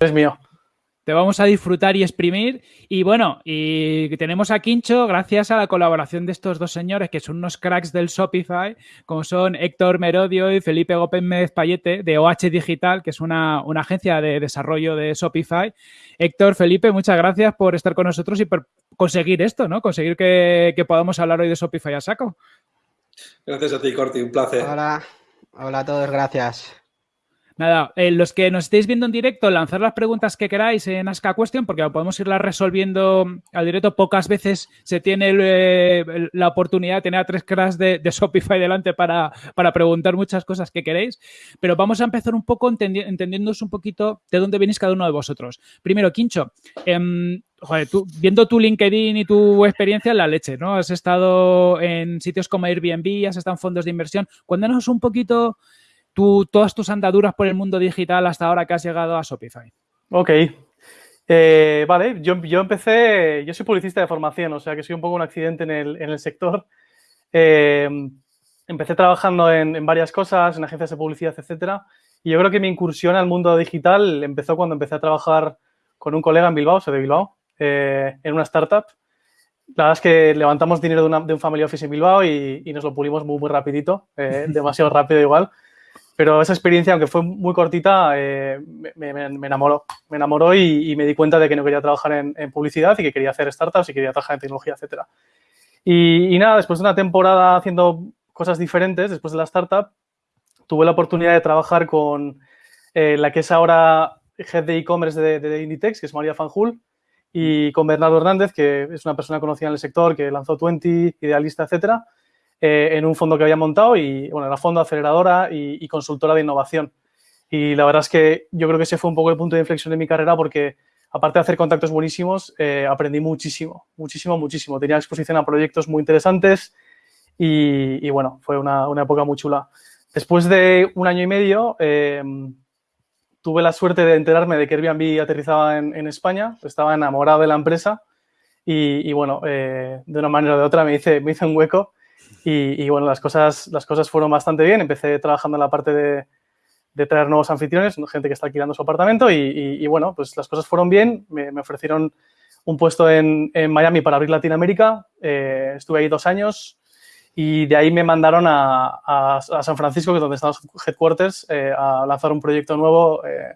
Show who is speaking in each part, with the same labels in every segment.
Speaker 1: Es mío
Speaker 2: te vamos a disfrutar y exprimir. Y bueno, y tenemos a Quincho gracias a la colaboración de estos dos señores que son unos cracks del Shopify, como son Héctor Merodio y Felipe Gómez Payete de OH Digital, que es una, agencia de desarrollo de Shopify. Héctor, Felipe, muchas gracias por estar con nosotros y por conseguir esto, ¿no? Conseguir que, que podamos hablar hoy de Shopify a saco.
Speaker 3: Gracias a ti, Corti, un placer.
Speaker 4: Hola, hola a todos, gracias.
Speaker 2: Nada, eh, los que nos estéis viendo en directo, lanzar las preguntas que queráis en Ask a Question, porque podemos irlas resolviendo al directo. Pocas veces se tiene eh, la oportunidad de tener a tres cracks de, Shopify delante para, preguntar muchas cosas que queréis. Pero vamos a empezar un poco entendiéndoos un poquito de dónde venís cada uno de vosotros. Primero, Quincho, tú, viendo tu LinkedIn y tu experiencia en la leche, ¿no? Has estado en sitios como Airbnb, has estado en fondos de inversión. Cuéntanos un poquito todas tus andaduras por el mundo digital hasta ahora que has llegado a Shopify.
Speaker 1: Ok. Eh, vale, yo, empecé, yo soy publicista de formación, o sea que soy un poco un accidente en el, sector. Eh, empecé trabajando en, varias cosas, en agencias de publicidad, etcétera. Y yo creo que mi incursión al mundo digital empezó cuando empecé a trabajar con un colega en Bilbao, soy de Bilbao, eh, en una startup. La verdad es que levantamos dinero de, un family office en Bilbao y, nos lo pulimos muy, muy rapidito, demasiado rápido igual. Pero esa experiencia, aunque fue muy cortita, eh, me, enamoró. Me enamoró y, me di cuenta de que no quería trabajar en, publicidad y que quería hacer startups y quería trabajar en tecnología, etc. Y, nada, después de una temporada haciendo cosas diferentes, después de la startup, tuve la oportunidad de trabajar con eh, la que es ahora head de e-commerce de, Inditex, que es María Fanjul, y con Bernardo Hernández, que es una persona conocida en el sector, que lanzó Twenty, Idealista, etcétera. Eh, en un fondo que había montado y, bueno, era fondo, aceleradora y, consultora de innovación. Y la verdad es que yo creo que ese fue un poco el punto de inflexión de mi carrera porque, aparte de hacer contactos buenísimos, eh, aprendí muchísimo, muchísimo, muchísimo. Tenía exposición a proyectos muy interesantes y, bueno, fue una, una, época muy chula. Después de un año y medio, em, tuve la suerte de enterarme de que Airbnb aterrizaba en, en España. Estaba enamorado de la empresa y, bueno, eh, de una manera o de otra me hice, me hice un hueco y, bueno, las cosas, las cosas fueron bastante bien. Empecé trabajando en la parte de, traer nuevos anfitriones, gente que está alquilando su apartamento y, bueno, pues las cosas fueron bien. Me, ofrecieron un puesto en, Miami para abrir Latinoamérica. Eh, estuve ahí dos años y de ahí me mandaron a, San Francisco, que es donde están los headquarters, eh, a lanzar un proyecto nuevo eh,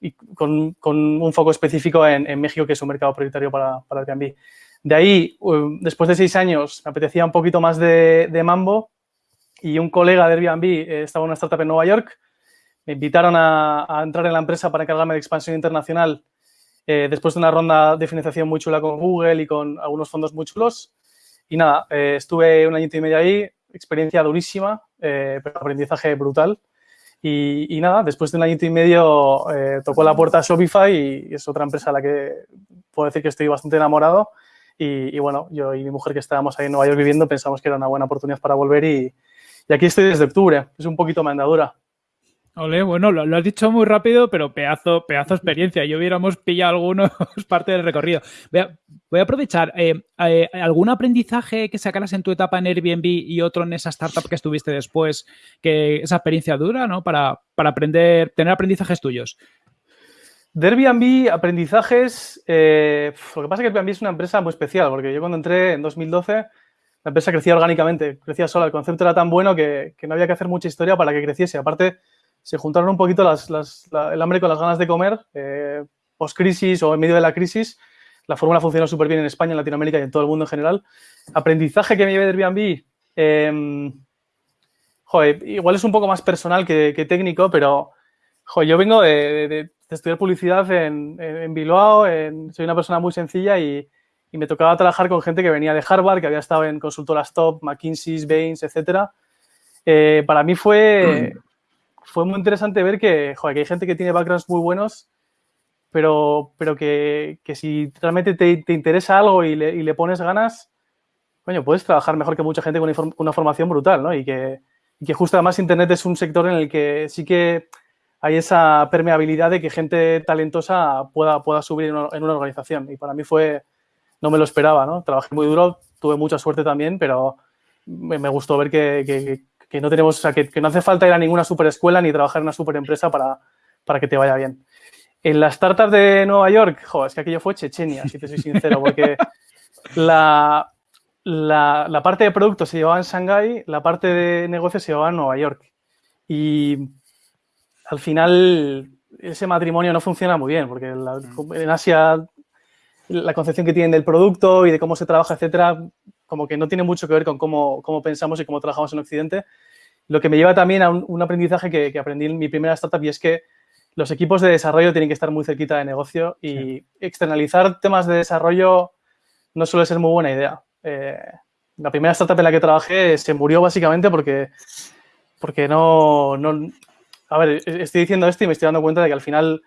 Speaker 1: y con, un foco específico en, en, México, que es un mercado prioritario para, para Airbnb. De ahí, después de seis años, me apetecía un poquito más de, mambo y un colega de Airbnb eh, estaba en una startup en Nueva York. Me invitaron a, entrar en la empresa para encargarme de expansión internacional eh, después de una ronda de financiación muy chula con Google y con algunos fondos muy chulos. Y nada, eh, estuve un año y medio ahí, experiencia durísima, pero aprendizaje brutal. Y, nada, después de un año y medio tocó la puerta Shopify y es otra empresa a la que puedo decir que estoy bastante enamorado y, bueno, yo y mi mujer que estábamos ahí en Nueva York viviendo pensamos que era una buena oportunidad para volver y, aquí estoy desde octubre. Es un poquito mandadura.
Speaker 2: Ole, bueno, lo, has dicho muy rápido, pero pedazo, pedazo experiencia. Yo hubiéramos pillado algunos parte del recorrido. Voy a, aprovechar. Eh, eh, ¿Algún aprendizaje que sacaras en tu etapa en Airbnb y otro en esa startup que estuviste después, que esa experiencia dura, ¿no? Para, para aprender, tener aprendizajes tuyos.
Speaker 1: De Airbnb, aprendizajes. Eh, lo que pasa es que Airbnb es una empresa muy especial, porque yo cuando entré en 2012, la empresa crecía orgánicamente, crecía sola. El concepto era tan bueno que, no había que hacer mucha historia para que creciese. Aparte, se juntaron un poquito el hambre con las ganas de comer, eh, post-crisis o en medio de la crisis. La fórmula funcionó súper bien en España, en Latinoamérica y en todo el mundo en general. Aprendizaje que me llevé de Airbnb. Em, joder, igual es un poco más personal que, técnico, pero joder, yo vengo de estudiar publicidad en, en, Bilbao, soy una persona muy sencilla y, me tocaba trabajar con gente que venía de Harvard, que había estado en consultoras top, McKinsey, Baines, etc. Eh, para mí fue, fue muy interesante ver que, que hay gente que tiene backgrounds muy buenos, pero, pero que, que si realmente te, te, interesa algo y le, y le, pones ganas, coño, puedes trabajar mejor que mucha gente con una, formación brutal, ¿no? Y que, y que justo además Internet es un sector en el que sí que hay esa permeabilidad de que gente talentosa pueda, pueda subir en una, organización. Y para mí fue, no me lo esperaba, ¿no? Trabajé muy duro, tuve mucha suerte también, pero me, me gustó ver que, que, que, no tenemos, o sea, que, que, no hace falta ir a ninguna super escuela ni trabajar en una super empresa para, para que te vaya bien. En las startups de Nueva York, joder, es que aquello fue Chechenia, si te soy sincero, porque la, la, la, parte de producto se llevaba en Shanghái, la parte de negocio se llevaba en Nueva York. Y al final ese matrimonio no funciona muy bien, porque la, en Asia la concepción que tienen del producto y de cómo se trabaja, etcétera, como que no tiene mucho que ver con cómo, cómo pensamos y cómo trabajamos en Occidente. Lo que me lleva también a un, un aprendizaje que, que, aprendí en mi primera startup y es que los equipos de desarrollo tienen que estar muy cerquita de negocio y sí. externalizar temas de desarrollo no suele ser muy buena idea. Eh, la primera startup en la que trabajé se murió básicamente porque, porque no, no, A ver, estoy diciendo esto y me estoy dando cuenta de que al final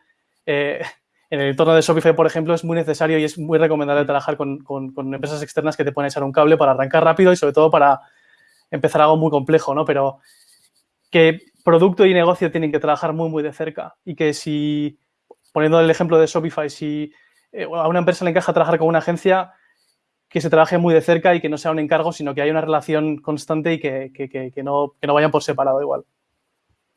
Speaker 1: eh, en el entorno de Shopify, por ejemplo, es muy necesario y es muy recomendable trabajar con, con, con, empresas externas que te pueden echar un cable para arrancar rápido y sobre todo para empezar algo muy complejo, ¿no? Pero que producto y negocio tienen que trabajar muy, muy de cerca y que si, poniendo el ejemplo de Shopify, si eh, a una empresa le encaja trabajar con una agencia, que se trabaje muy de cerca y que no sea un encargo, sino que haya una relación constante y que, que, que, que no, no vayan por separado igual.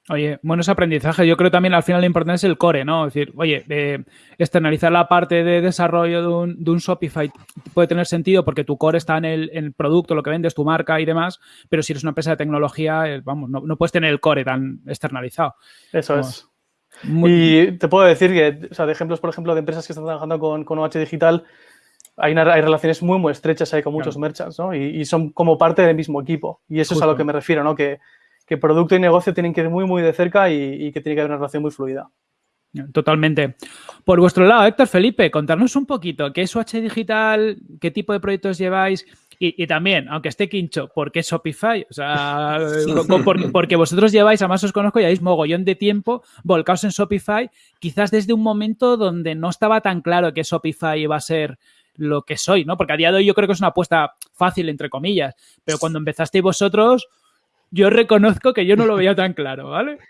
Speaker 2: Oye, buenos aprendizajes. Yo creo también al final lo importante es el core, ¿no? Es decir, oye, eh, externalizar la parte de desarrollo de un, de un, Shopify puede tener sentido porque tu core está en el, en el, producto, lo que vendes, tu marca y demás, pero si eres una empresa de tecnología, eh, vamos, no, no, puedes tener el core tan externalizado.
Speaker 1: Eso vamos. es. Muy... Y te puedo decir que, o sea, de ejemplos, por ejemplo, de empresas que están trabajando con, con OH Digital, hay, una, hay, relaciones muy, muy estrechas ahí con muchos claro. merchants, ¿no? Y, y, son como parte del mismo equipo. Y eso Justo. es a lo que me refiero, ¿no? Que, que producto y negocio tienen que ir muy, muy de cerca y, y, que tiene que haber una relación muy fluida.
Speaker 2: Totalmente. Por vuestro lado, Héctor Felipe, contarnos un poquito qué es UH Digital, qué tipo de proyectos lleváis y, y también, aunque esté quincho, ¿por qué Shopify? O sea, porque, porque, vosotros lleváis, además os conozco, lleváis mogollón de tiempo volcaos en Shopify, quizás desde un momento donde no estaba tan claro que Shopify iba a ser lo que soy, ¿no? Porque a día de hoy yo creo que es una apuesta fácil, entre comillas, pero cuando empezasteis vosotros, yo reconozco que yo no lo veía tan claro, ¿vale?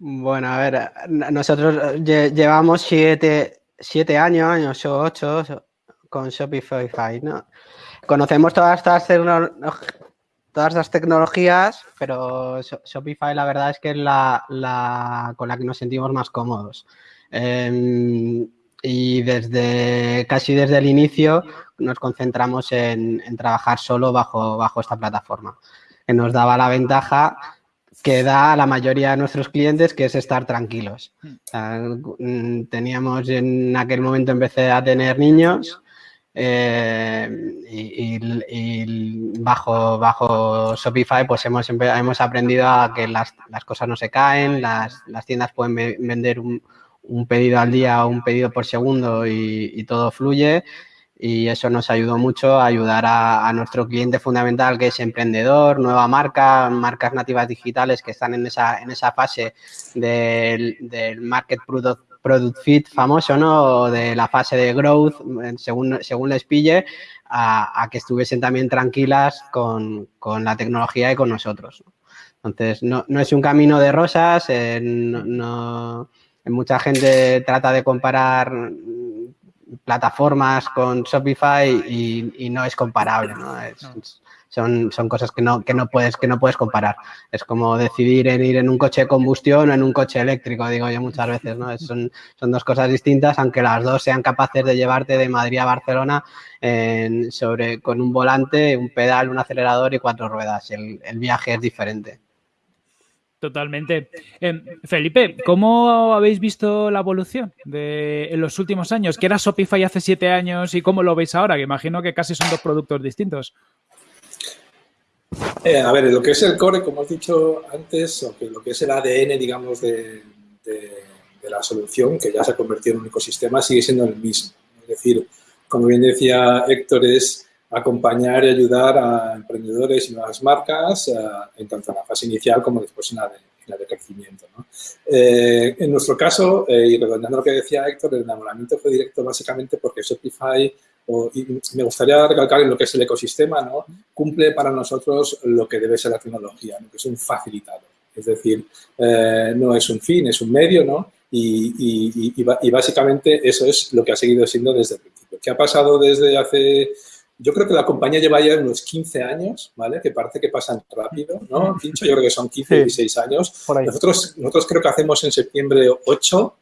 Speaker 4: Bueno, a ver, nosotros llevamos siete, siete años, años ocho con Shopify, ¿no? Conocemos todas estas, todas estas tecnologías, pero Shopify la verdad es que es la, la con la que nos sentimos más cómodos. Eh, y desde casi desde el inicio nos concentramos en, en trabajar solo bajo, bajo esta plataforma que nos daba la ventaja que da a la mayoría de nuestros clientes, que es estar tranquilos. Sea, mm, teníamos en aquel momento empecé a tener niños eh, y, y, y, bajo, bajo Shopify pues hemos, hemos aprendido a que las, las cosas no se caen, las, las tiendas pueden vender un, un, pedido al día o un pedido por segundo y, y todo fluye y eso nos ayudó mucho a ayudar a, a, nuestro cliente fundamental que es emprendedor, nueva marca, marcas nativas digitales que están en esa, en esa fase del, del market product, product fit famoso, ¿no? De la fase de growth, según, según les pille, a, a que estuviesen también tranquilas con, con, la tecnología y con nosotros. Entonces, no, no es un camino de rosas, eh, no, mucha gente trata de comparar plataformas con Shopify y, y no es comparable, ¿no? Es, son, son cosas que no, que, no puedes, que no puedes comparar. Es como decidir en ir en un coche de combustión o en un coche eléctrico, digo yo muchas veces, ¿no? Son, son dos cosas distintas, aunque las dos sean capaces de llevarte de Madrid a Barcelona en, sobre, con un volante, un pedal, un acelerador y cuatro ruedas. El, el viaje es diferente.
Speaker 2: Totalmente. Eh, Felipe, ¿cómo habéis visto la evolución de, en los últimos años? ¿Qué era Shopify hace siete años y cómo lo veis ahora? Que imagino que casi son dos productos distintos.
Speaker 3: Eh, a ver, lo que es el core, como has dicho antes, o lo que es el ADN, digamos, de, de, de, la solución, que ya se ha convertido en un ecosistema, sigue siendo el mismo. Es decir, como bien decía Héctor, es acompañar y ayudar a emprendedores y nuevas marcas, eh, en tanto en la fase inicial como después en la de, crecimiento. ¿no? Eh, en nuestro caso, eh, y redondeando lo que decía Héctor, el enamoramiento fue directo básicamente porque Shopify, o, me gustaría recalcar en lo que es el ecosistema, cumple para nosotros lo que debe ser la tecnología, ¿no? que es un facilitador. Es decir, no es un fin, es un medio, ¿no? Y, básicamente eso es lo que ha seguido siendo desde el principio. ¿Qué ha pasado desde hace yo creo que la compañía lleva ya unos 15 años, ¿vale? Que parece que pasan rápido, ¿no? Pincho, yo creo que son 15, 16 años. Nosotros, nosotros creo que hacemos en septiembre 8.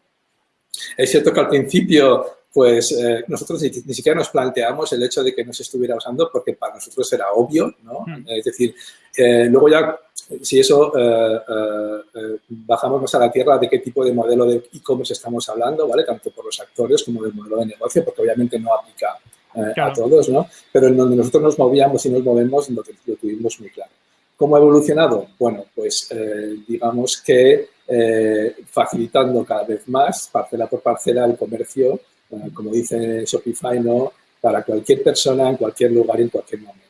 Speaker 3: Es cierto que al principio, pues eh, nosotros ni, siquiera nos planteamos el hecho de que no se estuviera usando porque para nosotros era obvio, ¿no? Hmm. Es decir, eh, luego ya, si eso eh, bajamos más a la tierra de qué tipo de modelo de e-commerce estamos hablando, ¿vale? Tanto por los actores como del modelo de negocio, porque obviamente no aplica eh, a todos, ¿no? Pero en donde nosotros nos movíamos y nos movemos, lo, lo tuvimos muy claro. ¿Cómo ha evolucionado? Bueno, pues eh, digamos que eh, facilitando cada vez más, parcela por parcela, el comercio, como dice Shopify, ¿no? Para cualquier persona, en cualquier lugar en cualquier momento.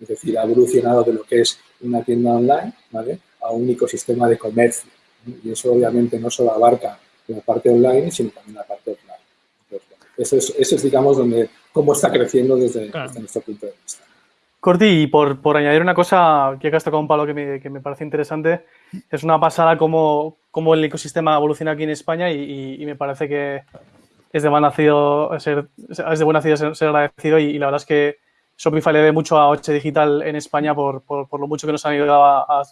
Speaker 3: Es decir, ha evolucionado de lo que es una tienda online, ¿vale? A un ecosistema de comercio. Y eso obviamente no solo abarca la parte online, sino también la parte offline. Eso es, eso es, digamos, donde cómo está creciendo desde, nuestro punto de vista.
Speaker 1: Corti, y por, por, añadir una cosa que has con un palo que me, que me, parece interesante, es una pasada cómo, cómo, el ecosistema evoluciona aquí en España y, y, me parece que es de buen nacido ser, es de buen nacido ser, agradecido y, la verdad es que Shopify le debe mucho a Oche Digital en España por, por, por, lo mucho que nos han ayudado a,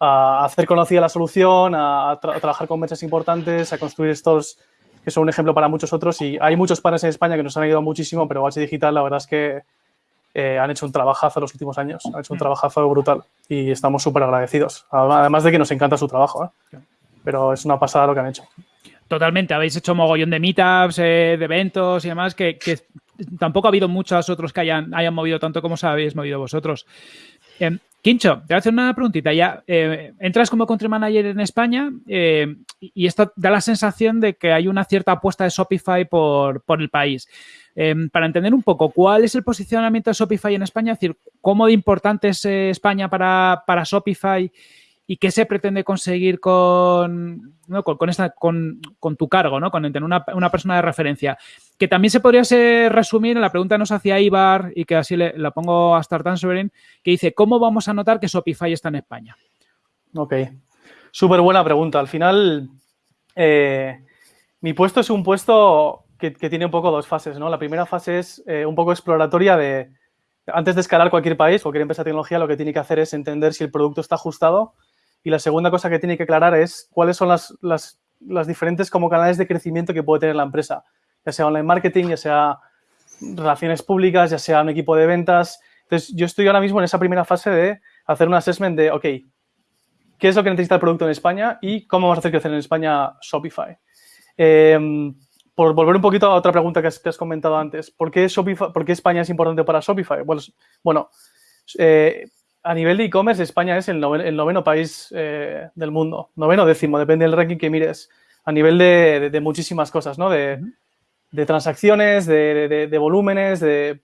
Speaker 1: a, hacer conocida la solución, a, trabajar con mesas importantes, a construir estos que son un ejemplo para muchos otros. Y hay muchos panes en España que nos han ayudado muchísimo, pero H Digital la verdad es que eh, han hecho un trabajazo los últimos años, han hecho un mm. trabajazo brutal y estamos súper agradecidos. Además de que nos encanta su trabajo, ¿eh? pero es una pasada lo que han hecho.
Speaker 2: Totalmente, habéis hecho mogollón de meetups, eh, de eventos y demás, que, tampoco ha habido muchos otros que hayan, hayan movido tanto como os habéis movido vosotros. Quincho, te voy a hacer una preguntita. Ya eh, entras como country manager en España eh, y esto da la sensación de que hay una cierta apuesta de Shopify por, el país. Em, para entender un poco, ¿cuál es el posicionamiento de Shopify en España? Es decir, ¿cómo de importante es eh, España para, para Shopify y qué se pretende conseguir con, con, esta, con, tu cargo, ¿no? con tener una, persona de referencia. Que también se podría resumir en la pregunta que nos hacía Ibar y que así le, la pongo a Start Answering, que dice, ¿cómo vamos a notar que Shopify está en España?
Speaker 1: Ok, súper buena pregunta. Al final, eh, mi puesto es un puesto que, tiene un poco dos fases, ¿no? La primera fase es eh, un poco exploratoria de, antes de escalar cualquier país, cualquier empresa de tecnología, lo que tiene que hacer es entender si el producto está ajustado y la segunda cosa que tiene que aclarar es cuáles son las, las diferentes como canales de crecimiento que puede tener la empresa, ya sea online marketing, ya sea relaciones públicas, ya sea un equipo de ventas. Entonces, yo estoy ahora mismo en esa primera fase de hacer un assessment de, ok, ¿qué es lo que necesita el producto en España y cómo vamos a hacer crecer en España Shopify? Em, por volver un poquito a otra pregunta que has, has comentado antes, ¿por qué, Shopify, ¿por qué España es importante para Shopify? Bueno, bueno eh, a nivel de e-commerce, España es el noveno, país eh, del mundo. Noveno décimo, depende del ranking que mires. A nivel de, muchísimas cosas, ¿no? De, transacciones, de, volúmenes, de,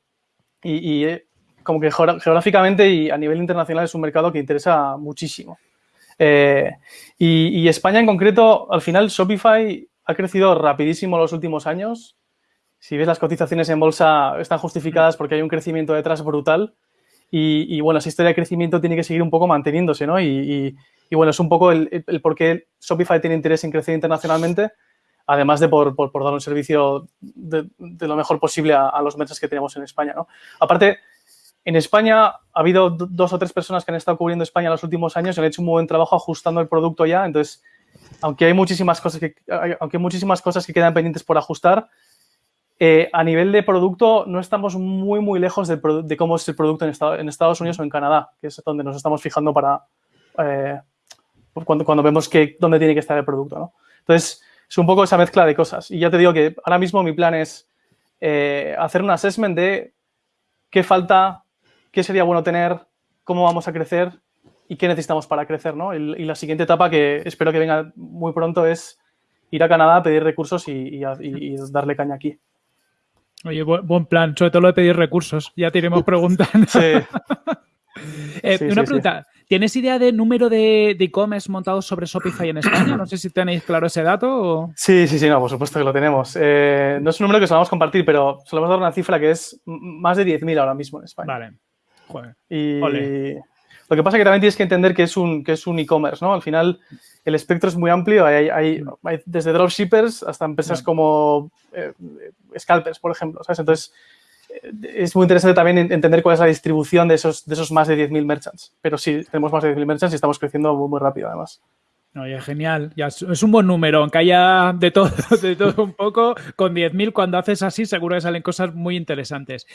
Speaker 1: y, eh, como que geográficamente y a nivel internacional es un mercado que interesa muchísimo. Eh, y, y, España en concreto, al final Shopify ha crecido rapidísimo en los últimos años. Si ves las cotizaciones en bolsa, están justificadas porque hay un crecimiento detrás brutal. Y, bueno, esa historia de crecimiento tiene que seguir un poco manteniéndose, ¿no? Y, bueno, es un poco el, por qué Shopify tiene interés en crecer internacionalmente, además de por, dar un servicio de, lo mejor posible a, los meses que tenemos en España, ¿no? Aparte, en España ha habido dos o tres personas que han estado cubriendo España en los últimos años y han hecho un buen trabajo ajustando el producto ya, entonces, aunque hay muchísimas cosas que, aunque hay muchísimas cosas que quedan pendientes por ajustar, eh, a nivel de producto, no estamos muy, muy lejos de, cómo es el producto en, Estados Unidos o en Canadá, que es donde nos estamos fijando para eh, cuando, cuando, vemos que, dónde tiene que estar el producto. Entonces, es un poco esa mezcla de cosas. Y ya te digo que ahora mismo mi plan es eh, hacer un assessment de qué falta, qué sería bueno tener, cómo vamos a crecer y qué necesitamos para crecer. Y, la siguiente etapa que espero que venga muy pronto es ir a Canadá, pedir recursos y darle caña aquí.
Speaker 2: Oye, buen plan, sobre todo lo de pedir recursos. Ya te iremos preguntando. Eh, una pregunta. ¿Tienes idea de número de e-commerce montados sobre Shopify en España? No sé si tenéis claro ese dato.
Speaker 1: Sí, sí, sí, no, por supuesto que lo tenemos. Eh, no es un número que solemos compartir, pero solemos dar una cifra que es más de 10.000 ahora mismo en España.
Speaker 2: Vale. Joder.
Speaker 1: Y, Lo que pasa es que también tienes que entender que es un que es un e-commerce, ¿no? Al final el espectro es muy amplio, hay, hay, hay desde dropshippers hasta empresas como eh, scalpers, por ejemplo, ¿sabes? Entonces, es muy interesante también entender cuál es la distribución de esos, de esos más de 10.000 merchants. Pero sí, tenemos más de 10.000 merchants y estamos creciendo muy, muy rápido, además.
Speaker 2: Oye, genial. Ya es un buen número, aunque haya de todo, de todo un poco. Con 10.000, cuando haces así, seguro que salen cosas muy interesantes.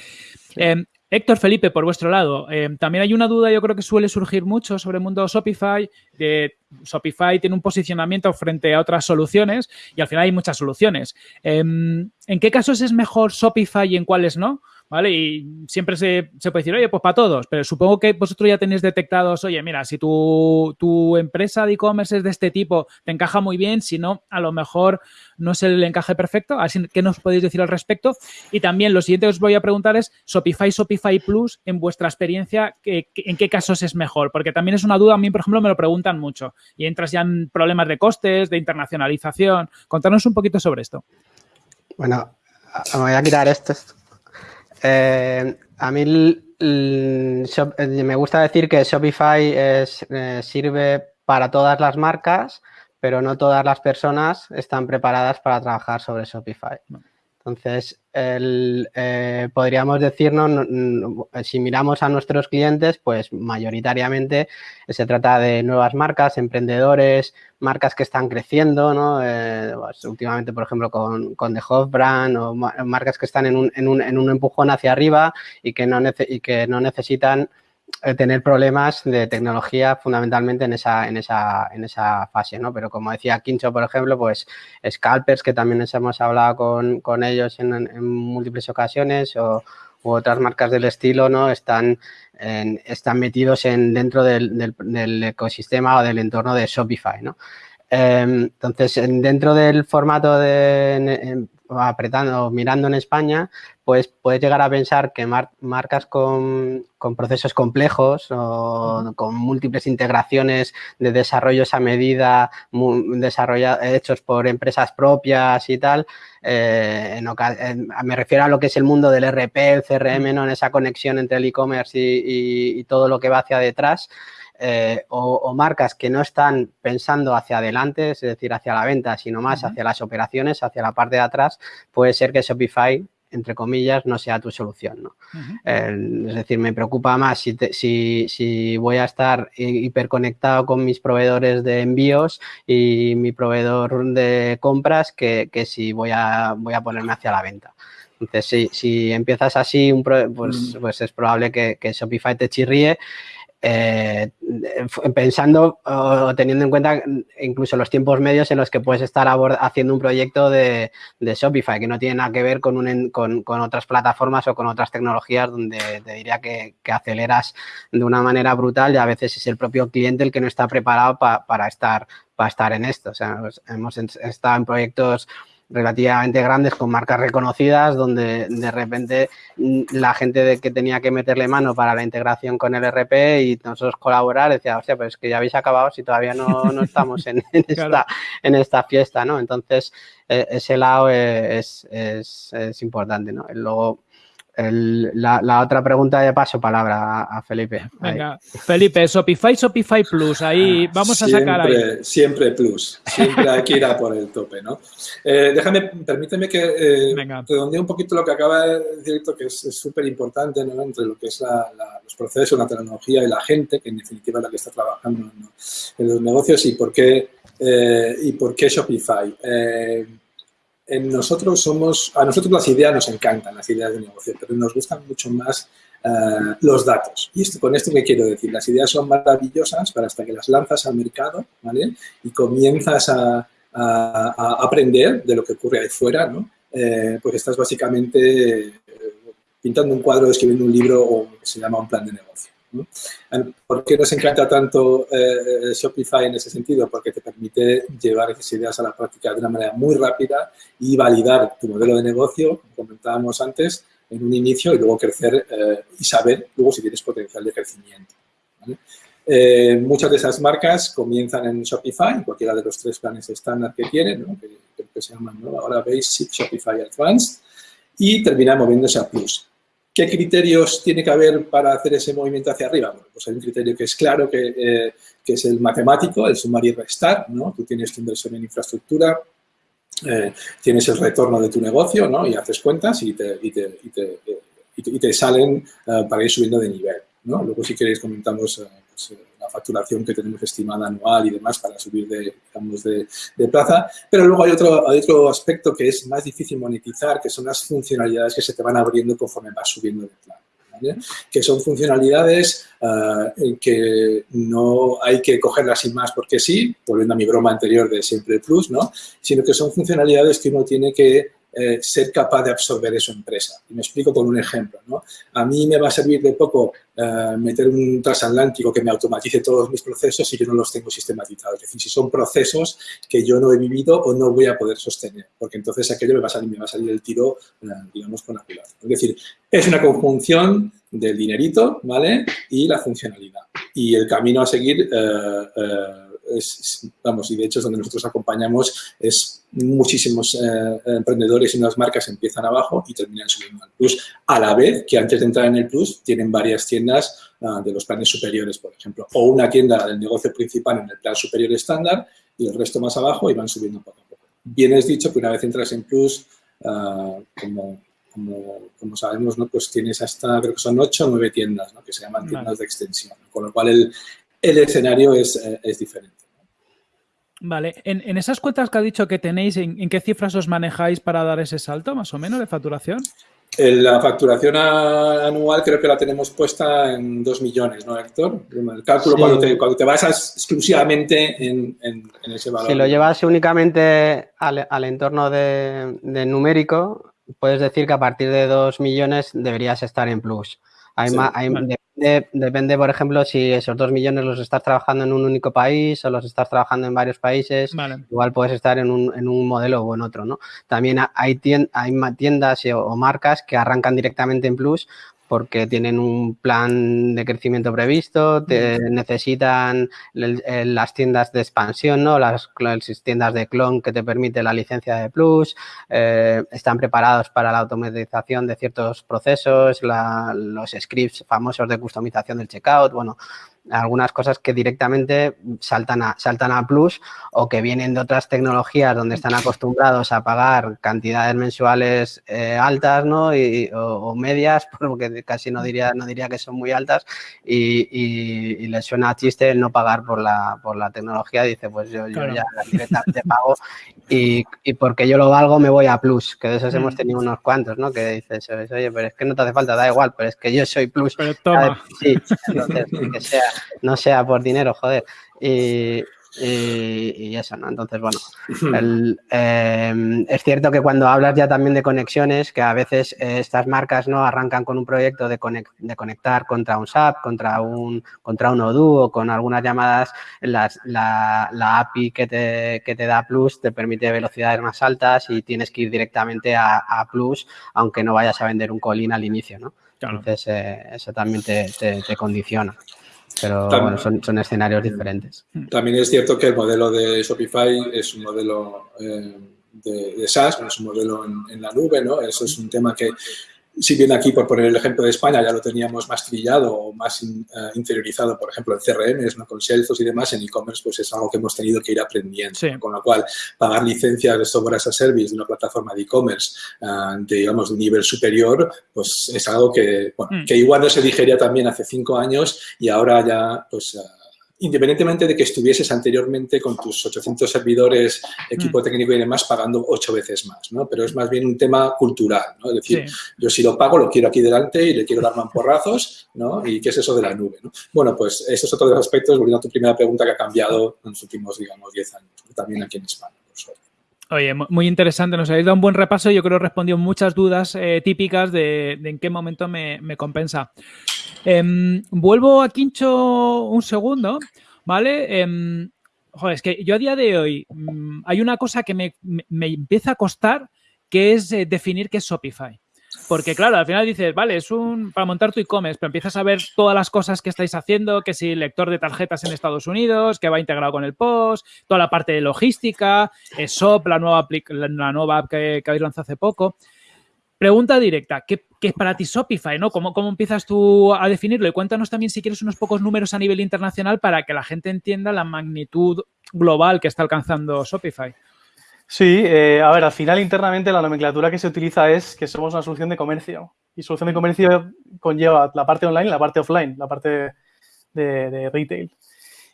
Speaker 2: Eh, Héctor Felipe, por vuestro lado, eh, también hay una duda, yo creo que suele surgir mucho sobre el mundo Shopify. De Shopify tiene un posicionamiento frente a otras soluciones y al final hay muchas soluciones. Em, ¿En qué casos es mejor Shopify y en cuáles no? ¿Vale? Y siempre se, puede decir, oye, pues para todos, pero supongo que vosotros ya tenéis detectados, oye, mira, si tu, tu empresa de e-commerce es de este tipo, te encaja muy bien, si no, a lo mejor no es el encaje perfecto. Así ¿qué nos podéis decir al respecto? Y también lo siguiente que os voy a preguntar es, Shopify, Shopify Plus, en vuestra experiencia, ¿en qué casos es mejor? Porque también es una duda, a mí, por ejemplo, me lo preguntan mucho y entras ya en problemas de costes, de internacionalización. Contanos un poquito sobre esto.
Speaker 4: Bueno, me voy a quitar esto. Eh, a mí eh, me gusta decir que Shopify eh, sirve para todas las marcas, pero no todas las personas están preparadas para trabajar sobre Shopify. Entonces, eh, podríamos decirnos, si miramos a nuestros clientes, pues mayoritariamente se trata de nuevas marcas, emprendedores, marcas que están creciendo, ¿no? Eh, pues, últimamente, por ejemplo, con, con The Hof Brand o marcas que están en un, en un, en un empujón hacia arriba y que no, y que no necesitan eh, tener problemas de tecnología fundamentalmente en esa, en esa, en esa fase, ¿no? Pero como decía Quincho, por ejemplo, pues scalpers, que también hemos hablado con, con ellos en, múltiples ocasiones, o u otras marcas del estilo, ¿no? Están, en, están metidos en, dentro del, del, del, ecosistema o del entorno de Shopify, ¿no? Eh, entonces, dentro del formato de, apretando, mirando en España, pues puedes llegar a pensar que marcas con, procesos complejos o con múltiples integraciones de desarrollos a medida hechos por empresas propias y tal, eh, me refiero a lo que es el mundo del RP, el CRM, ¿no? en esa conexión entre el e-commerce y, y todo lo que va hacia detrás, eh, o, marcas que no están pensando hacia adelante, es decir, hacia la venta, sino más hacia las operaciones, hacia la parte de atrás, puede ser que Shopify entre comillas, no sea tu solución. ¿no? es decir, me preocupa más si, si, si, voy a estar hiperconectado con mis proveedores de envíos y mi proveedor de compras que, que si voy a, voy a ponerme hacia la venta. Entonces, si, si empiezas así, un pues, pues es probable que, que Shopify te chirríe eh, pensando o teniendo en cuenta incluso los tiempos medios en los que puedes estar haciendo un proyecto de, Shopify que no tiene nada que ver con, un, con, con, otras plataformas o con otras tecnologías donde te diría que, aceleras de una manera brutal y a veces es el propio cliente el que no está preparado pa, para, estar, para estar en esto. O sea, hemos estado en proyectos relativamente grandes con marcas reconocidas donde de repente mm, la gente de que tenía que meterle mano para la integración con el RP y nosotros colaborar decía, hostia, pues que ya habéis acabado si todavía no, no estamos en, en, esta, en esta fiesta, ¿no? Entonces, e, ese lado es, es, es importante, ¿no? Luego, el, la, la, otra pregunta de paso palabra a, Felipe.
Speaker 2: Venga, Felipe, Shopify, Shopify Plus, ahí ah, vamos
Speaker 3: siempre,
Speaker 2: a sacar ahí.
Speaker 3: Siempre Plus, siempre hay que ir a por el tope, ¿no? Eh, déjame, permíteme que eh, redondee un poquito lo que acaba de decir, que es súper importante, ¿no? Entre lo que es la, la, los procesos, la tecnología y la gente, que en definitiva es la que está trabajando ¿no? en los negocios y por qué, eh, y por qué Shopify. Eh, nosotros somos, a nosotros las ideas nos encantan, las ideas de negocio, pero nos gustan mucho más uh, los datos. Y esto, con esto me quiero decir, las ideas son maravillosas para hasta que las lanzas al mercado, ¿vale? Y comienzas a, aprender de lo que ocurre ahí fuera, ¿no? Eh, pues estás básicamente eh, pintando un cuadro, escribiendo un libro o que se llama un plan de negocio. ¿Por qué nos encanta tanto eh, Shopify en ese sentido? Porque te permite llevar esas ideas a la práctica de una manera muy rápida y validar tu modelo de negocio, como comentábamos antes, en un inicio y luego crecer eh, y saber luego si tienes potencial de crecimiento. Eh, muchas de esas marcas comienzan en Shopify, cualquiera de los tres planes estándar que tienen, que, que, se llaman ¿no? ahora Basic, Shopify Advanced, y terminan moviéndose a Plus. ¿Qué criterios tiene que haber para hacer ese movimiento hacia arriba? Bueno, pues hay un criterio que es claro, que, eh, es el matemático, el sumar y restar, ¿no? Tú tienes tu inversión en infraestructura, eh, tienes el retorno de tu negocio, ¿no? Y haces cuentas y te, salen para ir subiendo de nivel, ¿no? Luego, si queréis, comentamos pues, la facturación que tenemos estimada anual y demás para subir de, digamos, de, plaza. Pero luego hay otro, hay otro aspecto que es más difícil monetizar, que son las funcionalidades que se te van abriendo conforme vas subiendo de plan. ¿vale? Que son funcionalidades uh, que no hay que cogerlas sin más porque sí, volviendo a mi broma anterior de siempre plus, ¿no? Sino que son funcionalidades que uno tiene que eh, ser capaz de absorber eso empresa. Y me explico con un ejemplo. ¿no? A mí me va a servir de poco eh, meter un transatlántico que me automatice todos mis procesos si yo no los tengo sistematizados. Es decir, si son procesos que yo no he vivido o no voy a poder sostener, porque entonces aquello me va a salir, me va a salir el tiro, eh, digamos, con la culata. Es decir, es una conjunción del dinerito, ¿vale? Y la funcionalidad. Y el camino a seguir es, vamos, y de hecho es donde nosotros acompañamos, es muchísimos eh, emprendedores y unas marcas empiezan abajo y terminan subiendo al plus, a la vez que antes de entrar en el plus tienen varias tiendas uh, de los planes superiores, por ejemplo, o una tienda del negocio principal en el plan superior estándar y el resto más abajo y van subiendo poco a poco. Bien es dicho que una vez entras en plus, uh, como, como, como, sabemos, ¿no? pues tienes hasta, creo que son ocho o nueve tiendas, ¿no? que se llaman tiendas de extensión, con lo cual el, el escenario es, eh, es diferente.
Speaker 2: Vale, en, en, esas cuentas que ha dicho que tenéis, ¿en, ¿en, qué cifras os manejáis para dar ese salto, más o menos, de facturación?
Speaker 3: La facturación anual creo que la tenemos puesta en 2 millones, ¿no, Héctor? El cálculo sí. cuando, te, cuando, te, basas exclusivamente en, en, en, ese valor.
Speaker 4: Si lo llevas únicamente al, al entorno de, de, numérico, puedes decir que a partir de 2 millones deberías estar en plus. Hay, sí, más, hay depende, depende, por ejemplo, si esos 2 millones los estás trabajando en un único país o los estás trabajando en varios países. Vale. Igual puedes estar en un, en un, modelo o en otro, ¿no? También hay, tiendas, hay tiendas o marcas que arrancan directamente en Plus porque tienen un plan de crecimiento previsto, te necesitan el, el, las tiendas de expansión, ¿no? las, las, tiendas de clon que te permite la licencia de Plus, eh, están preparados para la automatización de ciertos procesos, la, los scripts famosos de customización del checkout, bueno, algunas cosas que directamente saltan a, saltan a plus o que vienen de otras tecnologías donde están acostumbrados a pagar cantidades mensuales eh, altas ¿no? Y, o, o, medias, porque casi no diría, no diría que son muy altas y, y, y les suena a chiste el no pagar por la, por la tecnología. Dice, pues yo, claro. yo ya directamente pago y, y, porque yo lo valgo me voy a plus, que de esos mm. hemos tenido unos cuantos, ¿no? Que dices, oye, pero es que no te hace falta, da igual, pero es que yo soy plus.
Speaker 2: Pero toma.
Speaker 4: Sí, entonces, que sea no sea por dinero, joder. Y, y, y eso, ¿no? Entonces, bueno, el, eh, es cierto que cuando hablas ya también de conexiones, que a veces eh, estas marcas no arrancan con un proyecto de, conect, de, conectar contra un SAP, contra un, contra un Odoo o con algunas llamadas, las, la, la, API que te, que te da Plus te permite velocidades más altas y tienes que ir directamente a, a Plus, aunque no vayas a vender un colín al inicio, ¿no? Claro. Entonces, eh, eso también te, te, te condiciona. Pero también, bueno, son, son, escenarios diferentes.
Speaker 3: También es cierto que el modelo de Shopify es un modelo eh, de, de, SaaS, no es un modelo en, en, la nube, ¿no? Eso es un tema que si bien aquí, por poner el ejemplo de España, ya lo teníamos más trillado o más in, uh, interiorizado, por ejemplo, en CRM, ¿no? con Salesforce y demás, en e-commerce pues es algo que hemos tenido que ir aprendiendo. Sí. Con lo cual, pagar licencias de software as a service de una plataforma de e-commerce, uh, de, digamos, de un nivel superior, pues es algo que, bueno, mm. que igual no se digería también hace cinco años y ahora ya, pues... Uh, independientemente de que estuvieses anteriormente con tus 800 servidores, equipo mm. técnico y demás, pagando ocho veces más, ¿no? Pero es más bien un tema cultural, ¿no? Es decir, sí. yo si lo pago, lo quiero aquí delante y le quiero dar mamporrazos, ¿no? ¿Y qué es eso de la nube, no? Bueno, pues eso es otro de los aspectos, volviendo a tu primera pregunta, que ha cambiado en los últimos, digamos, 10 años, también aquí en España.
Speaker 2: Oye, muy interesante, nos habéis dado un buen repaso. Yo creo que respondió muchas dudas eh, típicas de, en qué momento me, compensa. Eh, vuelvo a Quincho un segundo, ¿vale? Eh, joder, es que yo a día de hoy mmm, hay una cosa que me, me, me, empieza a costar, que es eh, definir qué es Shopify. Porque, claro, al final dices, vale, es un para montar tu e-commerce, pero empiezas a ver todas las cosas que estáis haciendo, que si lector de tarjetas en Estados Unidos, que va integrado con el POS, toda la parte de logística, SOP, la nueva, app que, que habéis lanzado hace poco. pregunta directa, ¿qué, es para ti Shopify? ¿no? ¿Cómo, ¿Cómo empiezas tú a definirlo? Y cuéntanos también si quieres unos pocos números a nivel internacional para que la gente entienda la magnitud global que está alcanzando Shopify.
Speaker 1: Sí, eh, a ver, al final internamente la nomenclatura que se utiliza es que somos una solución de comercio. Y solución de comercio conlleva la parte online y la parte offline, la parte de retail.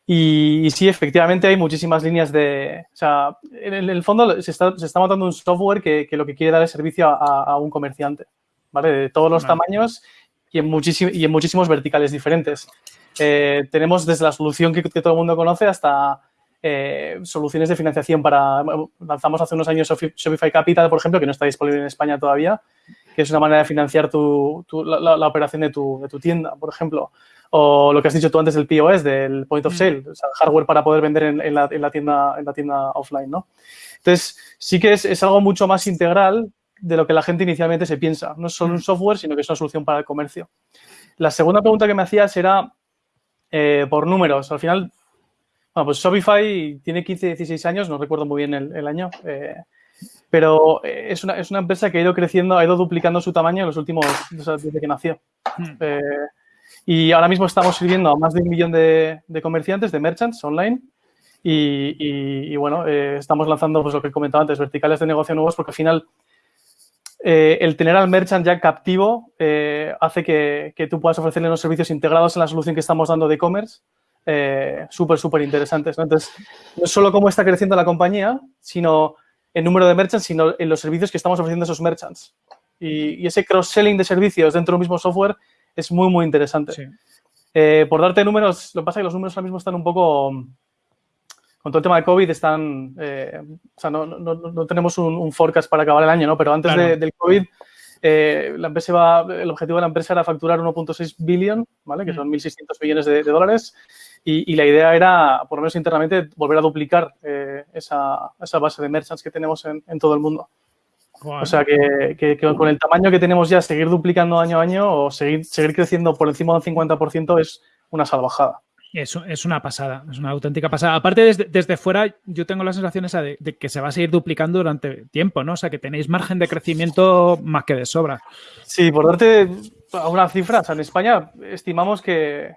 Speaker 1: Y, sí, efectivamente hay muchísimas líneas de... O sea, en el, fondo se está, se está, montando un software que, que, lo que quiere dar servicio a, a, un comerciante, ¿vale? De todos los tamaños y en, y en muchísimos verticales diferentes. Eh, tenemos desde la solución que, todo el mundo conoce hasta eh, soluciones de financiación para... Lanzamos hace unos años Shopify Capital, por ejemplo, que no está disponible en España todavía, que es una manera de financiar tu, la, la, operación de tu, de tu tienda, por ejemplo o lo que has dicho tú antes del POS, del point of mm. sale, o sea, hardware para poder vender en, la, tienda, en la tienda offline, ¿no? Entonces, sí que es, algo mucho más integral de lo que la gente inicialmente se piensa. No es solo un mm. software, sino que es una solución para el comercio. La segunda pregunta que me hacías era eh, por números. Al final, bueno, pues Shopify tiene 15, 16 años, no recuerdo muy bien el, año, eh, pero eh, es una, es una, empresa que ha ido creciendo, ha ido duplicando su tamaño en los últimos, desde que nació. Mm. Y ahora mismo estamos sirviendo a más de un millón de, comerciantes, de merchants online. Y, bueno, eh, estamos lanzando, pues lo que he comentado antes, verticales de negocio nuevos, porque al final eh, el tener al merchant ya captivo eh, hace que, tú puedas ofrecerle unos servicios integrados en la solución que estamos dando de e-commerce súper, súper interesantes. Entonces, no solo cómo está creciendo la compañía, sino el número de merchants, sino en los servicios que estamos ofreciendo a esos merchants. Y, y ese cross-selling de servicios dentro del mismo software es muy, muy interesante. Eh, por darte números, lo que pasa es que los números ahora mismo están un poco, con todo el tema de COVID, están, eh, o sea, no, no, no tenemos un, forecast para acabar el año, ¿no? Pero antes del COVID, eh, la empresa va, el objetivo de la empresa era facturar 1.6 billion, ¿vale? Que son 1.600 millones de, dólares. Y, y, la idea era, por lo menos internamente, volver a duplicar esa, esa, base de merchants que tenemos en, en todo el mundo. O sea que, con el tamaño que tenemos ya, seguir duplicando año a año o seguir, seguir creciendo por encima del 50% es una salvajada.
Speaker 2: Es, es una pasada, es una auténtica pasada. Aparte, desde, desde fuera, yo tengo la sensación esa de, que se va a seguir duplicando durante tiempo, ¿no? O sea, que tenéis margen de crecimiento más que de sobra.
Speaker 1: Sí, por darte una cifra, o sea, en España estimamos que,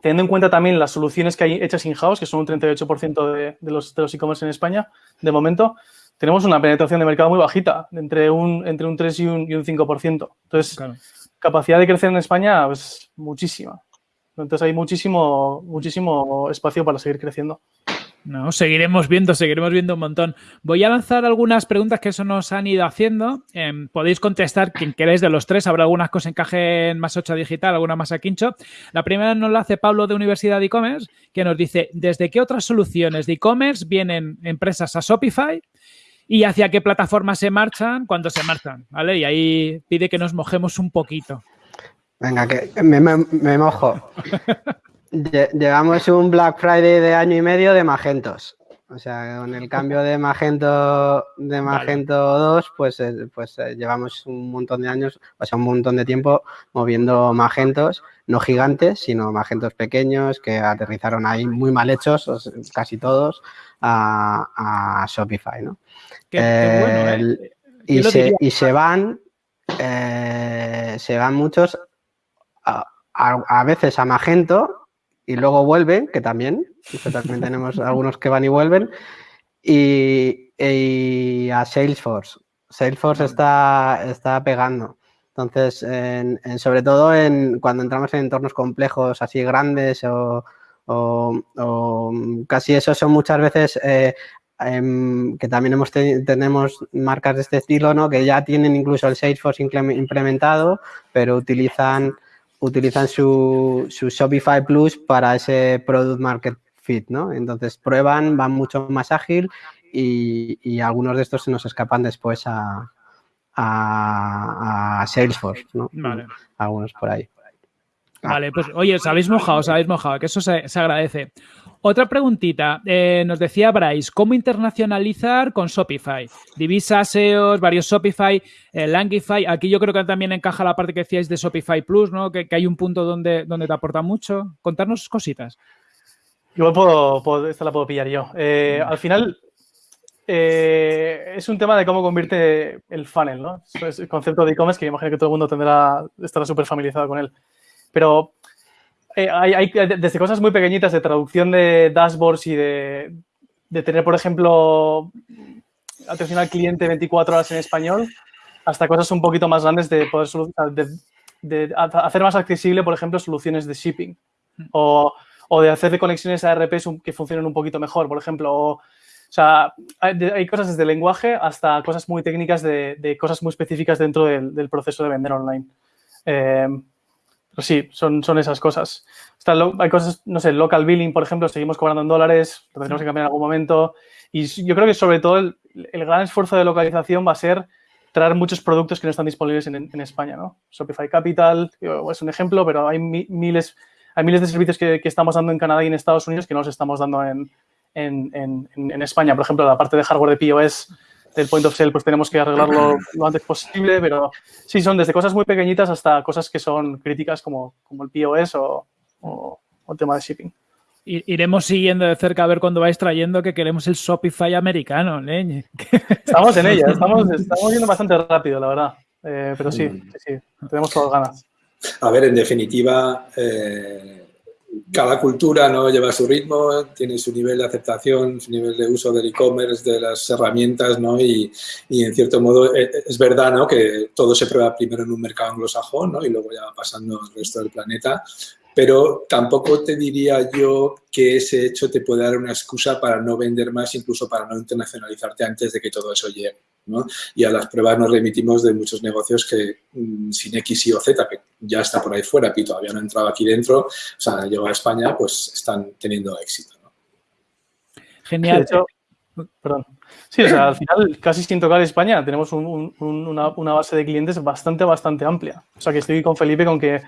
Speaker 1: teniendo en cuenta también las soluciones que hay hechas in-house, que son un 38% de, de los e-commerce en España, de momento, tenemos una penetración de mercado muy bajita, entre un, entre un 3 y un, y un 5%. Entonces, capacidad de crecer en España, pues muchísima. Entonces hay muchísimo, muchísimo espacio para seguir creciendo.
Speaker 2: No, seguiremos viendo, seguiremos viendo un montón. Voy a lanzar algunas preguntas que eso nos han ido haciendo. Em, podéis contestar quien queráis de los tres. Habrá algunas que os encajen más 8 digital, alguna más a quincho. La primera nos la hace Pablo de Universidad de E-Commerce, que nos dice, ¿desde qué otras soluciones de e-commerce vienen empresas a Shopify? y hacia qué plataformas se marchan cuando se marchan, ¿vale? Y ahí pide que nos mojemos un poquito.
Speaker 4: Venga, que me, mojo. Llevamos un Black Friday de año y medio de Magentos. O sea, con el cambio de Magento de Magento 2, pues, eh, pues eh, llevamos un montón de años, o sea, un montón de tiempo moviendo Magentos, no gigantes, sino Magentos pequeños que aterrizaron ahí muy mal hechos, casi todos, a, Shopify, ¿no? ¿eh? y, se, van, se van muchos a veces a Magento y luego vuelven, que también, también tenemos algunos que van y vuelven, y, a Salesforce. Salesforce está, está pegando. Entonces, sobre todo en, cuando entramos en entornos complejos así grandes o, casi eso son muchas veces eh, em, que también hemos tenemos marcas de este estilo, ¿no? Que ya tienen incluso el Salesforce implementado, pero utilizan utilizan su, su, Shopify Plus para ese Product Market Fit, ¿no? Entonces prueban, van mucho más ágil y, algunos de estos se nos escapan después a, a, Salesforce, ¿no? Vale. Algunos por ahí.
Speaker 2: Vale, pues oye, os habéis mojado, os habéis mojado, que eso se, se agradece. Otra preguntita, eh, nos decía Bryce, ¿cómo internacionalizar con Shopify? Divisa, SEOs, varios Shopify, eh, Langify. Aquí yo creo que también encaja la parte que decíais de Shopify Plus, ¿no? Que, hay un punto donde, donde te aporta mucho. Contarnos cositas.
Speaker 1: Igual puedo, esta la puedo pillar yo. Eh, al final, eh, es un tema de cómo convierte el funnel, ¿no? Es el concepto de e-commerce que imagino que todo el mundo tendrá, estará súper familiarizado con él. Pero eh, hay, desde cosas muy pequeñitas de traducción de dashboards y de, tener, por ejemplo, atención al cliente 24 horas en español, hasta cosas un poquito más grandes de poder de, hacer más accesible, por ejemplo, soluciones de shipping o, de hacer de conexiones a RPs que funcionen un poquito mejor, por ejemplo. O, sea, hay, cosas desde lenguaje hasta cosas muy técnicas de, cosas muy específicas dentro del, proceso de vender online. Eh, pues sí, son, son esas cosas. hay cosas, no sé, local billing, por ejemplo, seguimos cobrando en dólares, lo tenemos que cambiar en algún momento. Y yo creo que sobre todo el, gran esfuerzo de localización va a ser traer muchos productos que no están disponibles en, España, ¿no? Shopify Capital es un ejemplo, pero hay miles, hay miles de servicios que, estamos dando en Canadá y en Estados Unidos que no los estamos dando en, en, España. Por ejemplo, la parte de hardware de POS del point of sale, pues tenemos que arreglarlo lo antes posible, pero sí, son desde cosas muy pequeñitas hasta cosas que son críticas como, como el POS o, o, el tema de shipping.
Speaker 2: Iremos siguiendo de cerca a ver cuándo vais trayendo que queremos el Shopify americano, leñe.
Speaker 1: Estamos en ella, estamos, estamos yendo bastante rápido, la verdad. Eh, pero sí, sí, tenemos todas ganas.
Speaker 3: A ver, en definitiva, eh, cada cultura ¿no? lleva su ritmo, tiene su nivel de aceptación, su nivel de uso del e-commerce, de las herramientas, ¿no? Y, y, en cierto modo eh, es verdad, ¿no? Que todo se prueba primero en un mercado anglosajón, ¿no? Y luego ya va pasando al resto del planeta pero tampoco te diría yo que ese hecho te puede dar una excusa para no vender más, incluso para no internacionalizarte antes de que todo eso llegue. ¿no? Y a las pruebas nos remitimos de muchos negocios que mm, sin X, Y o Z, que ya está por ahí fuera, y todavía no ha entrado aquí dentro, o sea, llegó a España, pues están teniendo éxito. ¿no?
Speaker 2: Genial.
Speaker 1: perdón. Sí, o sea, al final, casi sin tocar España, tenemos una, base de clientes bastante, bastante amplia. O sea, que estoy con Felipe con que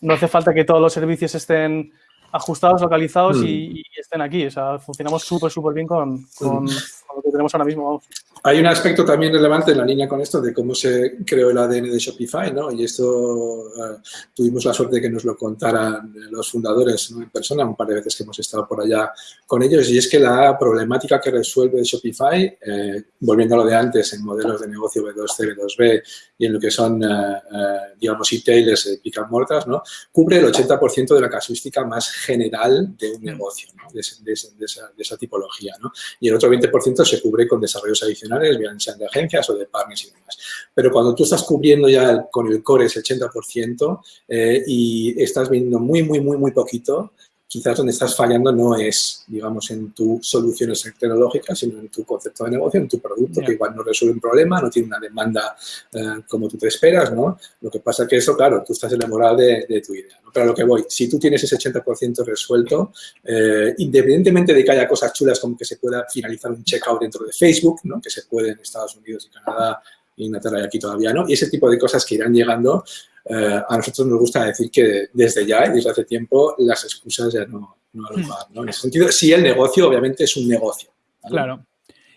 Speaker 1: no hace falta que todos los servicios estén ajustados, localizados y, mm. estén aquí. O sea, funcionamos súper, súper bien con, mm. Lo que tenemos ahora mismo.
Speaker 3: Hay un aspecto también relevante en la línea con esto de cómo se creó el ADN de Shopify, ¿no? Y esto eh, tuvimos la suerte de que nos lo contaran los fundadores en persona, un par de veces que hemos estado por allá con ellos, y es que la problemática que resuelve Shopify, eh, volviendo a lo de antes, en modelos de negocio B2C, B2B y en lo que son, eh, digamos, e-tailers, pick and mortas, ¿no? Cubre el 80% de la casuística más general de un mm. negocio, ¿no? de, esa, de, esa, tipología, ¿no? Y el otro 20% se cubre con desarrollos adicionales bien sean de agencias o de partners y demás. Pero cuando tú estás cubriendo ya con el core ese 80% eh, y estás viendo muy, muy, muy, muy poquito, quizás donde estás fallando no es, digamos, en tus soluciones tecnológicas, sino en tu concepto de negocio, en tu producto, que igual no resuelve un problema, no tiene una demanda eh, como tú te esperas, ¿no? Lo que pasa que eso, claro, tú estás enamorado de, de tu idea. ¿no? Pero a lo que voy, si tú tienes ese 80% resuelto, eh, independientemente de que haya cosas chulas como que se pueda finalizar un checkout dentro de Facebook, ¿no? Que se puede en Estados Unidos y Canadá, Inglaterra y aquí todavía no, y ese tipo de cosas que irán llegando, eh, a nosotros nos gusta decir que desde ya y desde hace tiempo las excusas ya no, no hmm. ¿no? En ese sentido, sí el negocio obviamente es un negocio.
Speaker 2: Claro.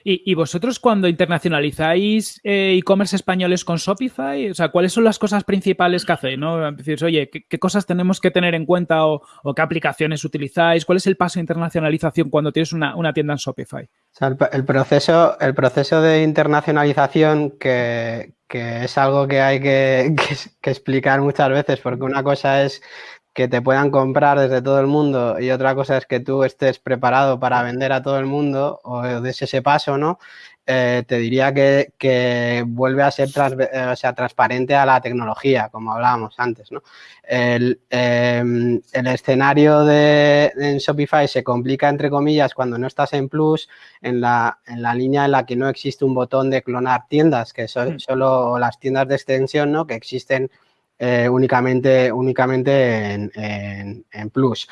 Speaker 2: ¿Y, vosotros cuando internacionalizáis eh, e-commerce españoles con Shopify, o sea, ¿cuáles son las cosas principales que hacéis? ¿no? Oye, ¿qué, cosas tenemos que tener en cuenta o, qué aplicaciones utilizáis? ¿Cuál es el paso de internacionalización cuando tienes una, tienda en Shopify?
Speaker 4: el, proceso, el proceso de internacionalización que, es algo que hay que explicar muchas veces, porque una cosa es que te puedan comprar desde todo el mundo y otra cosa es que tú estés preparado para vender a todo el mundo o des ese paso, ¿no? Eh, te diría que, vuelve a ser eh, sea, transparente a la tecnología, como hablábamos antes, ¿no? El, em, escenario de, en Shopify se complica, entre comillas, cuando no estás en Plus, en la, en la línea en la que no existe un botón de clonar tiendas, que son mm. solo las tiendas de extensión, ¿no? Que existen eh, únicamente, únicamente en, Plus.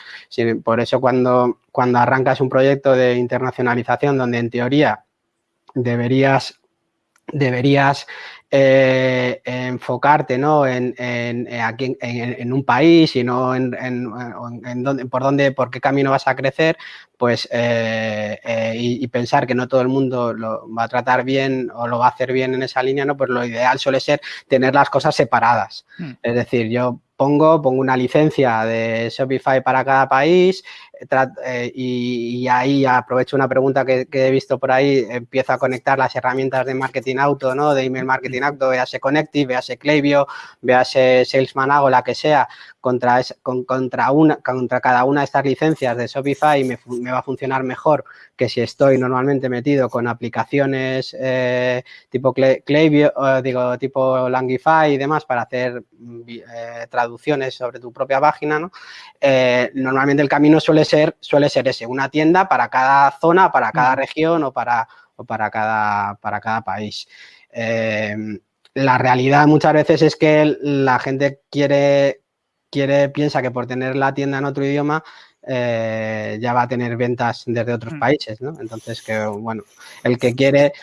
Speaker 4: por eso cuando, cuando arrancas un proyecto de internacionalización donde en teoría deberías, deberías eh, enfocarte ¿no? en, en, aquí, en, un país y no en, dónde, por dónde, por qué camino vas a crecer, pues eh, eh, y, pensar que no todo el mundo lo va a tratar bien o lo va a hacer bien en esa línea, ¿no? Pues lo ideal suele ser tener las cosas separadas. Hmm. Es decir, yo pongo, pongo una licencia de Shopify para cada país, eh, y, ahí aprovecho una pregunta que, he visto por ahí, empiezo a conectar las herramientas de marketing auto, ¿no? De email marketing auto, véase Connective, véase Klaviyo, véase Salesman Hago, la que sea, contra, contra, una, contra cada una de estas licencias de Shopify me, me va a funcionar mejor que si estoy normalmente metido con aplicaciones eh, tipo Klaviyo, digo, tipo Langify y demás para hacer eh, traducciones sobre tu propia página, ¿no? Eh, normalmente el camino suele ser, suele ser ese, una tienda para cada zona, para cada región o para, o para, cada, para cada país. la realidad muchas veces es que la gente quiere, quiere, piensa que por tener la tienda en otro idioma eh, ya va a tener ventas desde otros mm. países, ¿no? Entonces, que bueno, el que quiere,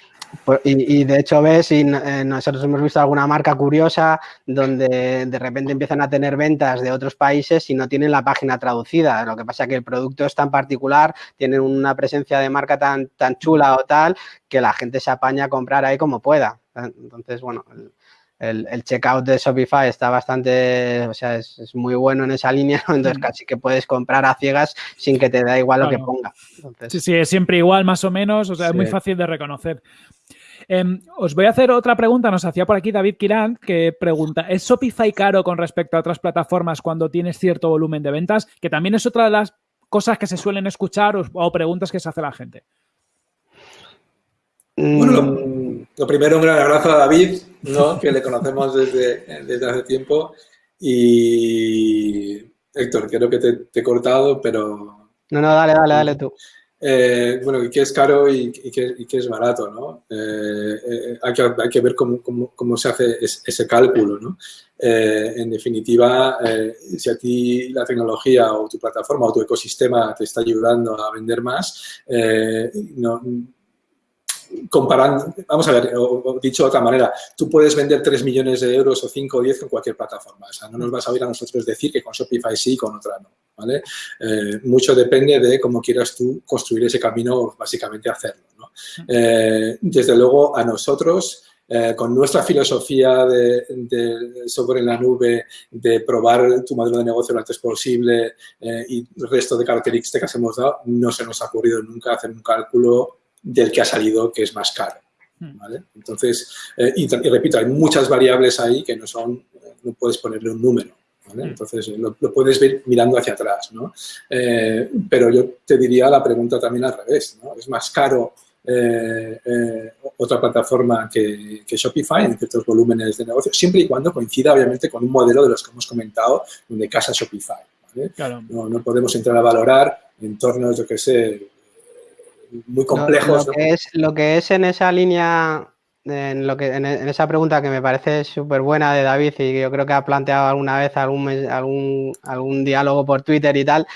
Speaker 4: pues, y, de hecho ves, y eh, nosotros hemos visto alguna marca curiosa donde de repente empiezan a tener ventas de otros países y no tienen la página traducida. Lo que pasa es que el producto es tan particular, tienen una presencia de marca tan, tan chula o tal, que la gente se apaña a comprar ahí como pueda. Entonces, bueno, el, el, checkout de Shopify está bastante, o sea, es, muy bueno en esa línea, entonces casi que puedes comprar a ciegas sin que te da igual lo que ponga.
Speaker 2: Sí, sí, es siempre igual más o menos, o sea, es muy fácil de reconocer. Em, os voy a hacer otra pregunta, nos hacía por aquí David Kirán, que pregunta, ¿es Shopify caro con respecto a otras plataformas cuando tienes cierto volumen de ventas? Que también es otra de las cosas que se suelen escuchar o, preguntas que se hace la gente.
Speaker 3: Bueno, lo primero, un gran abrazo a David, ¿no? que le conocemos desde, desde hace tiempo. Y Héctor, creo que te, he cortado, pero...
Speaker 4: No, no, dale, dale, dale tú.
Speaker 3: Eh, bueno, que es caro y, que, es barato, ¿no? Eh, eh, hay, que, hay, que, ver cómo, cómo, cómo se hace ese, cálculo, ¿no? en definitiva, si a ti la tecnología o tu plataforma o tu ecosistema te está ayudando a vender más, no, comparando, vamos a ver, o, dicho de otra manera, tú puedes vender 3 millones de euros o 5 o 10 con cualquier plataforma. O no nos vas a oír a nosotros decir que con Shopify sí y con otra no. ¿vale? Eh, mucho depende de cómo quieras tú construir ese camino, básicamente hacerlo. Eh, desde luego, a nosotros... Eh, con nuestra filosofía de, de, en la nube, de probar tu modelo de negocio lo antes posible y el resto de características que hemos dado, no se nos ha ocurrido nunca hacer un cálculo del que ha salido que es más caro. Hmm. ¿vale? Entonces, eh, y, repito, hay muchas variables ahí que no son, no puedes ponerle un número. ¿vale? Hmm. Entonces, lo, puedes ver mirando hacia atrás. ¿no? Eh, pero yo te diría la pregunta también al revés. ¿no? ¿Es más caro eh, otra plataforma que, que, Shopify en ciertos volúmenes de negocio? Siempre y cuando coincida, obviamente, con un modelo de los que hemos comentado, de casa Shopify. ¿vale? No, no podemos entrar a valorar entornos, yo que sé, muy complejos.
Speaker 4: Lo, que, es, lo que es en esa línea, en, lo que, en, esa pregunta que me parece súper buena de David y yo creo que ha planteado alguna vez algún, algún, algún diálogo por Twitter y tal,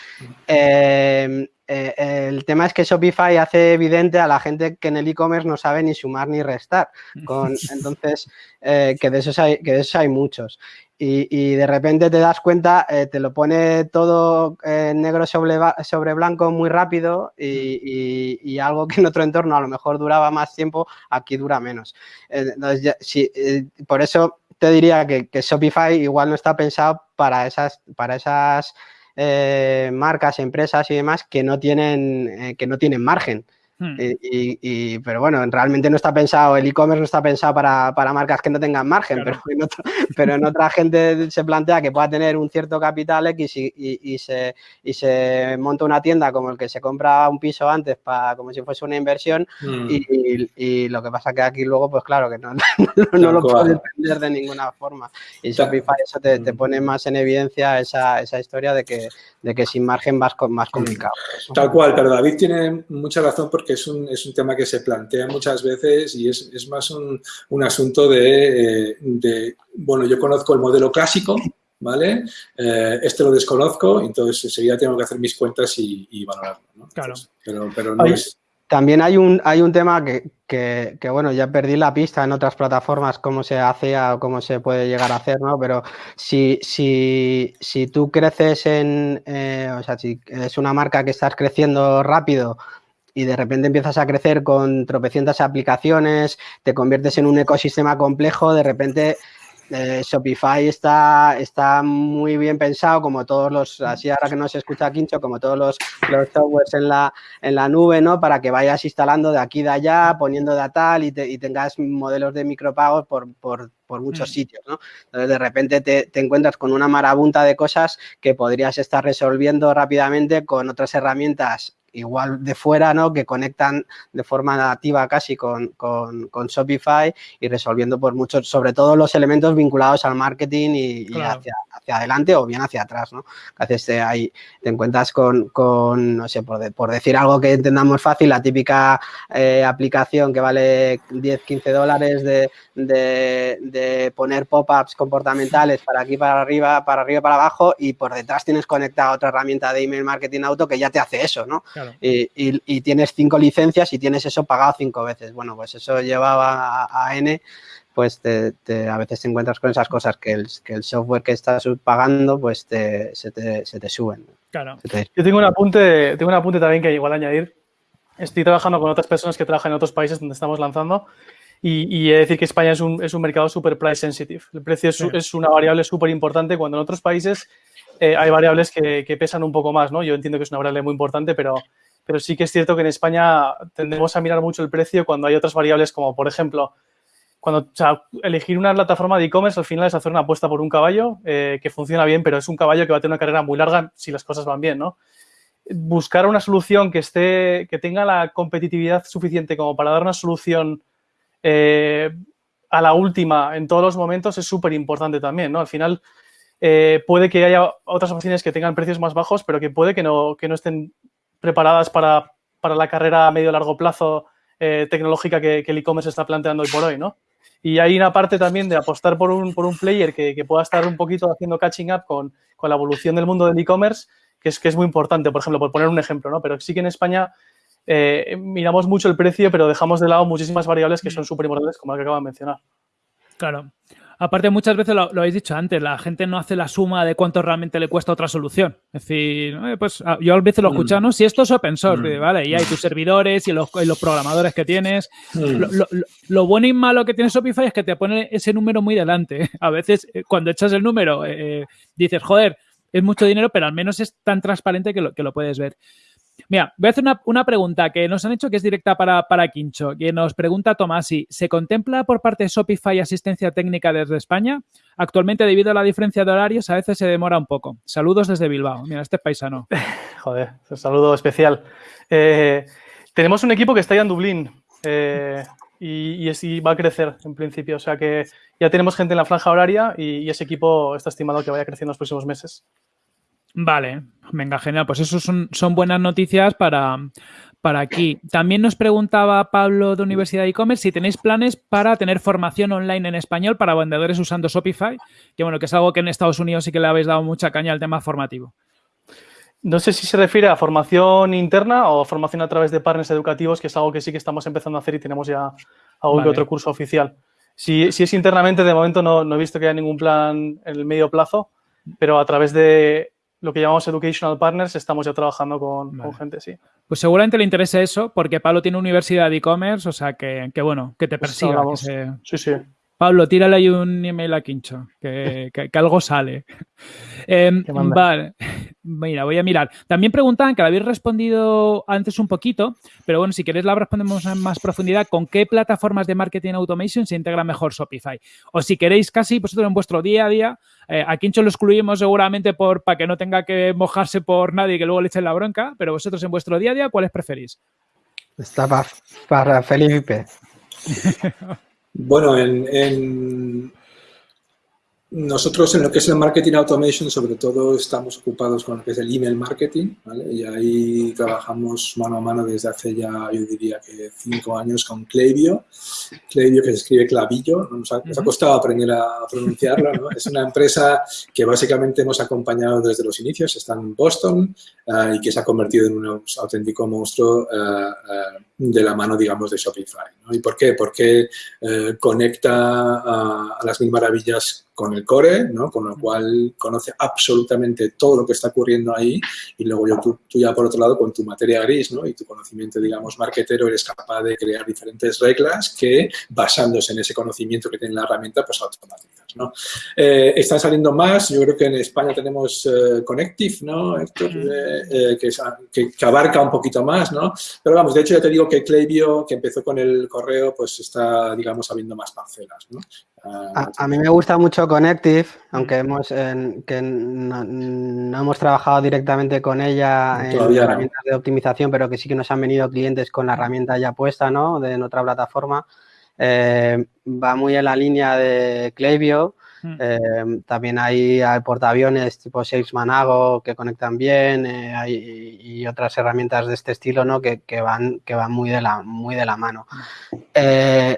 Speaker 4: eh, eh, el tema es que Shopify hace evidente a la gente que en el e-commerce no sabe ni sumar ni restar. Con, entonces, eh, que, de esos hay, que de esos hay muchos y, de repente te das cuenta, eh, te lo pone todo negro sobre, sobre, blanco muy rápido y, algo que en otro entorno a lo mejor duraba más tiempo, aquí dura menos. Entonces, eh, por eso te diría que, que, Shopify igual no está pensado para esas, para esas eh, marcas, empresas y demás que no tienen, que no tienen margen. Hmm. Y, pero bueno, realmente no está pensado, el e-commerce no está pensado para, marcas que no tengan margen, pero, en pero en otra gente se plantea que pueda tener un cierto capital X y, se, y se monta una tienda como el que se compra un piso antes para como si fuese una inversión hmm. y, lo que pasa que aquí luego, pues claro, que no, no, lo puedes entender de ninguna forma. Y Shopify eso te, te, hmm. pone más en evidencia esa, esa historia de que, de que sin margen vas más complicado.
Speaker 3: Tal cual, pero David tiene mucha razón porque que es un, es un tema que se plantea muchas veces y es, es más un, un asunto de, eh, de, bueno, yo conozco el modelo clásico, ¿vale? Eh, este lo desconozco, entonces enseguida tengo que hacer mis cuentas y, y valorarlo, ¿no?
Speaker 2: Claro.
Speaker 3: pero, pero no es...
Speaker 4: También hay un, hay un tema que, que, que, bueno, ya perdí la pista en otras plataformas cómo se hace o cómo se puede llegar a hacer, ¿no? Pero si, si, si tú creces en, eh, o sea, si es una marca que estás creciendo rápido y de repente empiezas a crecer con tropecientas aplicaciones, te conviertes en un ecosistema complejo, de repente eh, Shopify está, está muy bien pensado, como todos los, así ahora que no se escucha Quincho, como todos los, los softwares en la, en la nube, ¿no? Para que vayas instalando de aquí de allá, poniendo de tal y, y tengas modelos de micropagos por, por, por muchos mm. sitios, ¿no? Entonces, de repente te, te, encuentras con una marabunta de cosas que podrías estar resolviendo rápidamente con otras herramientas igual de fuera, ¿no? Que conectan de forma nativa casi con, con, con Shopify y resolviendo por muchos, sobre todo los elementos vinculados al marketing y, y hacia, hacia, adelante o bien hacia atrás, ¿no? A veces te, ahí te encuentras con, con no sé, por, de, por, decir algo que entendamos fácil, la típica eh, aplicación que vale 10, 15 dólares de, de, de poner pop-ups comportamentales para aquí, para arriba, para arriba, para abajo y por detrás tienes conectada otra herramienta de email marketing auto que ya te hace eso, ¿no? Claro. Y, y, y, tienes cinco licencias y tienes eso pagado cinco veces. Bueno, pues eso llevaba a, a N, pues te, te, a veces te encuentras con esas cosas que el, que el software que estás pagando, pues te, se, te, se, te, suben.
Speaker 1: Claro. Yo tengo un, apunte, tengo un apunte también que igual añadir. Estoy trabajando con otras personas que trabajan en otros países donde estamos lanzando y, y he de decir que España es un, es un mercado super price sensitive. El precio es, sí. es una variable súper importante cuando en otros países eh, hay variables que, que, pesan un poco más, ¿no? Yo entiendo que es una variable muy importante, pero, pero sí que es cierto que en España tendemos a mirar mucho el precio cuando hay otras variables como, por ejemplo, cuando o sea, elegir una plataforma de e-commerce al final es hacer una apuesta por un caballo eh, que funciona bien, pero es un caballo que va a tener una carrera muy larga si las cosas van bien, ¿no? Buscar una solución que esté, que tenga la competitividad suficiente como para dar una solución eh, a la última en todos los momentos es súper importante también, ¿no? Al final, eh, puede que haya otras opciones que tengan precios más bajos, pero que puede que no, que no estén preparadas para, para la carrera a medio largo plazo eh, tecnológica que, que el e-commerce está planteando hoy por hoy, ¿no? Y hay una parte también de apostar por un, por un player que, que pueda estar un poquito haciendo catching up con, con la evolución del mundo del e-commerce, que es, que es muy importante, por ejemplo, por poner un ejemplo, ¿no? Pero sí que en España eh, miramos mucho el precio, pero dejamos de lado muchísimas variables que son súper importantes, como la que acabo de mencionar.
Speaker 2: Claro. Aparte, muchas veces lo, lo, habéis dicho antes, la gente no hace la suma de cuánto realmente le cuesta otra solución. Es decir, eh, pues ah, yo a veces lo he escuchado, ¿no? Si esto es open source, mm. ¿vale? Y hay tus servidores y los, y los programadores que tienes. Mm. Lo, lo, lo, bueno y malo que tiene Shopify es que te pone ese número muy delante. A veces, eh, cuando echas el número, eh, dices, joder, es mucho dinero, pero al menos es tan transparente que lo, que lo puedes ver. Mira, voy a hacer una, una, pregunta que nos han hecho que es directa para, para Quincho, que nos pregunta Tomasi, ¿se contempla por parte de Shopify asistencia técnica desde España? Actualmente, debido a la diferencia de horarios, a veces se demora un poco. Saludos desde Bilbao. Mira, este es paisano.
Speaker 1: Joder, un saludo especial. Eh, tenemos un equipo que está ya en Dublín eh, y, y, va a crecer en principio. O sea que ya tenemos gente en la franja horaria y, y ese equipo está estimado que vaya creciendo en los próximos meses.
Speaker 2: Vale, venga, genial. Pues eso son, son buenas noticias para, para aquí. También nos preguntaba Pablo de Universidad de E-Commerce si tenéis planes para tener formación online en español para vendedores usando Shopify, que bueno, que es algo que en Estados Unidos sí que le habéis dado mucha caña al tema formativo.
Speaker 1: No sé si se refiere a formación interna o formación a través de partners educativos, que es algo que sí que estamos empezando a hacer y tenemos ya algún vale. otro curso oficial. Si, si, es internamente, de momento no, no he visto que haya ningún plan en el medio plazo, pero a través de lo que llamamos Educational Partners, estamos ya trabajando con, vale. con gente, sí.
Speaker 2: Pues seguramente le interese eso, porque Pablo tiene universidad de e-commerce, o sea, que, que, bueno, que te persiga. Pues que se...
Speaker 1: Sí, sí.
Speaker 2: Pablo, tírale ahí un email a Quincho, que, que, que algo sale. Eh, vale, mira, voy a mirar. También preguntaban, que la habéis respondido antes un poquito, pero bueno, si queréis la respondemos en más profundidad, ¿con qué plataformas de marketing automation se integra mejor Shopify? O si queréis casi vosotros en vuestro día a día, eh, a Quincho lo excluimos seguramente por, para que no tenga que mojarse por nadie y que luego le echen la bronca, pero vosotros en vuestro día a día, ¿cuáles preferís?
Speaker 4: Está para, para Felipe.
Speaker 3: Bueno, en, en, nosotros en lo que es el marketing automation, sobre todo estamos ocupados con lo que es el email marketing, ¿vale? Y ahí trabajamos mano a mano desde hace ya, yo diría que cinco años con Klaviyo. Klaviyo que se escribe clavillo, nos ha, nos ha costado aprender a pronunciarlo, ¿no? Es una empresa que básicamente hemos acompañado desde los inicios, está en Boston uh, y que se ha convertido en un auténtico monstruo uh, uh, de la mano, digamos, de Shopify. ¿no? ¿Y por qué? Porque conecta a las mil maravillas con el core, ¿no? Con lo cual conoce absolutamente todo lo que está ocurriendo ahí y luego yo, tú, tú ya por otro lado con tu materia gris, ¿no? Y tu conocimiento, digamos, marketero, eres capaz de crear diferentes reglas que basándose en ese conocimiento que tiene la herramienta, pues automatizas, ¿no? Eh, están saliendo más, yo creo que en España tenemos eh, Connective, ¿no, Héctor? Eh, que, que, abarca un poquito más, ¿no? Pero vamos, de hecho ya te digo que Klaviyo, que empezó con el correo, pues está, digamos, habiendo más parcelas, ¿no?
Speaker 4: A, mí me gusta mucho Connective, aunque hemos que no, hemos trabajado directamente con ella en herramientas de optimización, pero que sí que nos han venido clientes con la herramienta ya puesta, ¿no? De, en otra plataforma. Eh, va muy en la línea de Klaviyo. Hmm. Eh, también hay, portaaviones tipo Salesmanago que conectan bien eh, y otras herramientas de este estilo ¿no? que, van, que van muy, de la, muy de la mano. Hmm.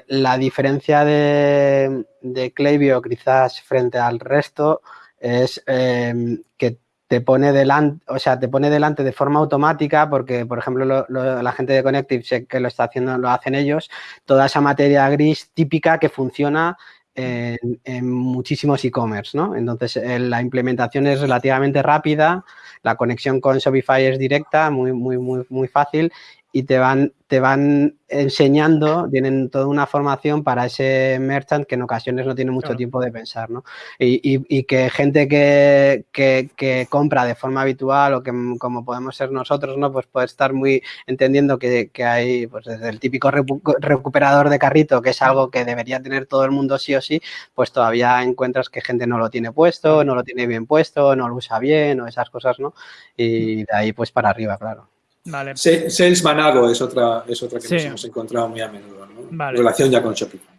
Speaker 4: la diferencia de, de Klaviyo quizás frente al resto es que te pone delante, o sea, te pone delante de forma automática porque, por ejemplo, la gente de Connective sé que lo está haciendo, lo hacen ellos, toda esa materia gris típica que funciona en, muchísimos e-commerce, ¿no? Entonces, eh, la implementación es relativamente rápida, la conexión con Shopify es directa, muy, muy, muy, muy fácil y te van, te van enseñando, tienen toda una formación para ese merchant que en ocasiones no tiene mucho tiempo de pensar, ¿no? Y, que gente que, que, compra de forma habitual o que como podemos ser nosotros, ¿no? Pues puede estar muy entendiendo que, hay, pues desde el típico recuperador de carrito, que es algo que debería tener todo el mundo sí o sí, pues todavía encuentras que gente no lo tiene puesto, no lo tiene bien puesto, no lo usa bien o esas cosas, ¿no? Y de ahí pues para arriba, claro.
Speaker 3: Vale. Sales Manago es otra, es otra que nos hemos encontrado muy a menudo, ¿no? relación ya con Shopify.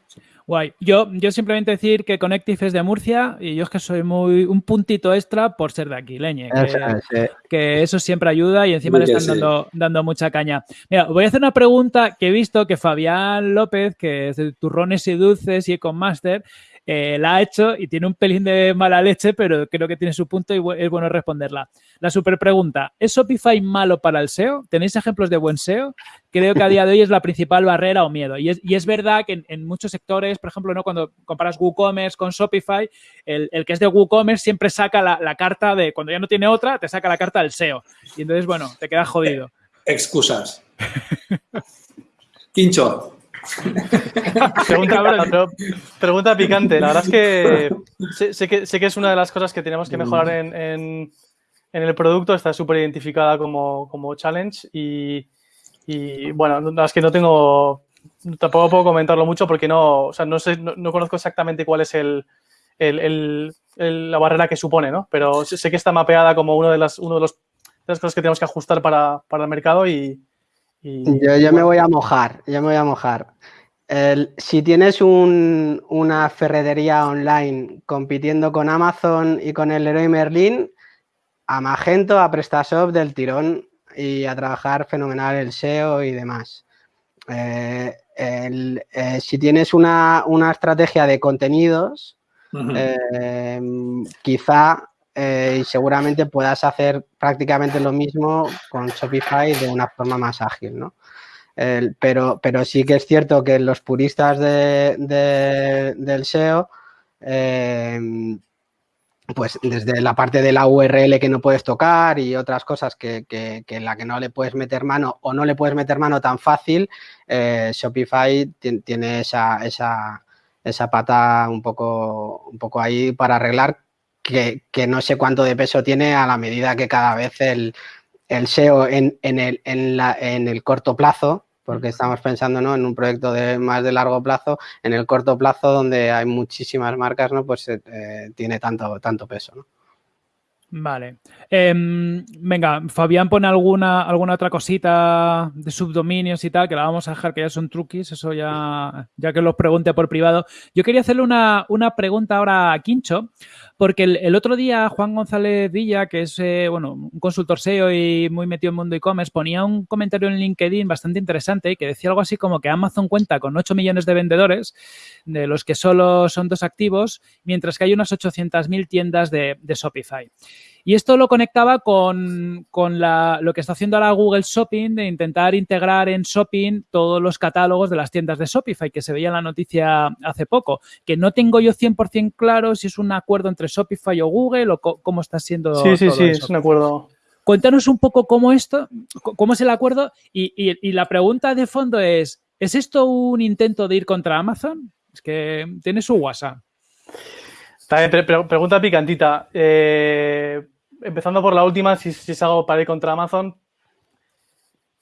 Speaker 2: Guay. Yo, yo simplemente decir que Connective es de Murcia y yo es que soy muy un puntito extra por ser de aquí, leñe. Que, eso siempre ayuda y encima le están dando, dando, mucha caña. Mira, voy a hacer una pregunta que he visto que Fabián López, que es de Turrones y Dulces y Econmaster, eh, la ha hecho y tiene un pelín de mala leche, pero creo que tiene su punto y es bueno responderla. La super pregunta, ¿es Shopify malo para el SEO? ¿Tenéis ejemplos de buen SEO? Creo que a día de hoy es la principal barrera o miedo. Y es, verdad que en, muchos sectores, por ejemplo, ¿no? cuando comparas WooCommerce con Shopify, el, que es de WooCommerce siempre saca la, carta de, cuando ya no tiene otra, te saca la carta del SEO. Y entonces, bueno, te quedas jodido.
Speaker 3: Excusas. Quincho,
Speaker 1: Pregunta, picante. La verdad es que sé, que sé, que es una de las cosas que tenemos que mejorar en, el producto. Está súper identificada como, challenge y, bueno, la verdad es que no tengo, tampoco puedo comentarlo mucho porque no, no, sé, no, conozco exactamente cuál es el, la barrera que supone, ¿no? Pero sé, que está mapeada como uno de las, uno de, los, de las cosas que tenemos que ajustar para, para el mercado y,
Speaker 4: yo, me voy a mojar, yo me voy a mojar. si tienes una ferretería online compitiendo con Amazon y con el Leroy Merlin, a Magento, a PrestaShop del tirón y a trabajar fenomenal el SEO y demás. Eh, eh, si tienes una, estrategia de contenidos, eh, quizá eh, y seguramente puedas hacer prácticamente lo mismo con Shopify de una forma más ágil, ¿no? pero, pero sí que es cierto que los puristas de, del SEO, eh, pues desde la parte de la URL que no puedes tocar y otras cosas que, en la que no le puedes meter mano o no le puedes meter mano tan fácil, eh, Shopify tiene esa, esa, esa pata un poco, un poco ahí para arreglar que, no sé cuánto de peso tiene a la medida que cada vez el, SEO en, el, en, el corto plazo, porque estamos pensando en un proyecto de más de largo plazo, en el corto plazo donde hay muchísimas marcas, ¿no? pues eh, tiene tanto, tanto peso. ¿no?
Speaker 2: Vale. Em, venga, Fabián pone alguna, alguna otra cosita de subdominios y tal, que la vamos a dejar, que ya son truquis, eso ya, ya que los pregunte por privado. Yo quería hacerle una, una pregunta ahora a Quincho, porque el, otro día Juan González Villa, que es eh, bueno, un consultor SEO y muy metido en mundo e-commerce, ponía un comentario en LinkedIn bastante interesante que decía algo así como que Amazon cuenta con 8 millones de vendedores, de los que solo son dos activos, mientras que hay unas 800.000 tiendas de, de Shopify. Y esto lo conectaba con, lo que está haciendo ahora Google Shopping, de intentar integrar en Shopping todos los catálogos de las tiendas de Shopify, que se veía en la noticia hace poco. Que no tengo yo 100% claro si es un acuerdo entre Shopify o Google o cómo está siendo.
Speaker 1: Sí, sí, sí, es un acuerdo.
Speaker 2: Cuéntanos un poco cómo esto, cómo es el acuerdo y, la pregunta de fondo es, ¿es esto un intento de ir contra Amazon? Es que tiene su WhatsApp.
Speaker 1: También pregunta picantita. Eh, empezando por la última, si, es algo para ir contra Amazon,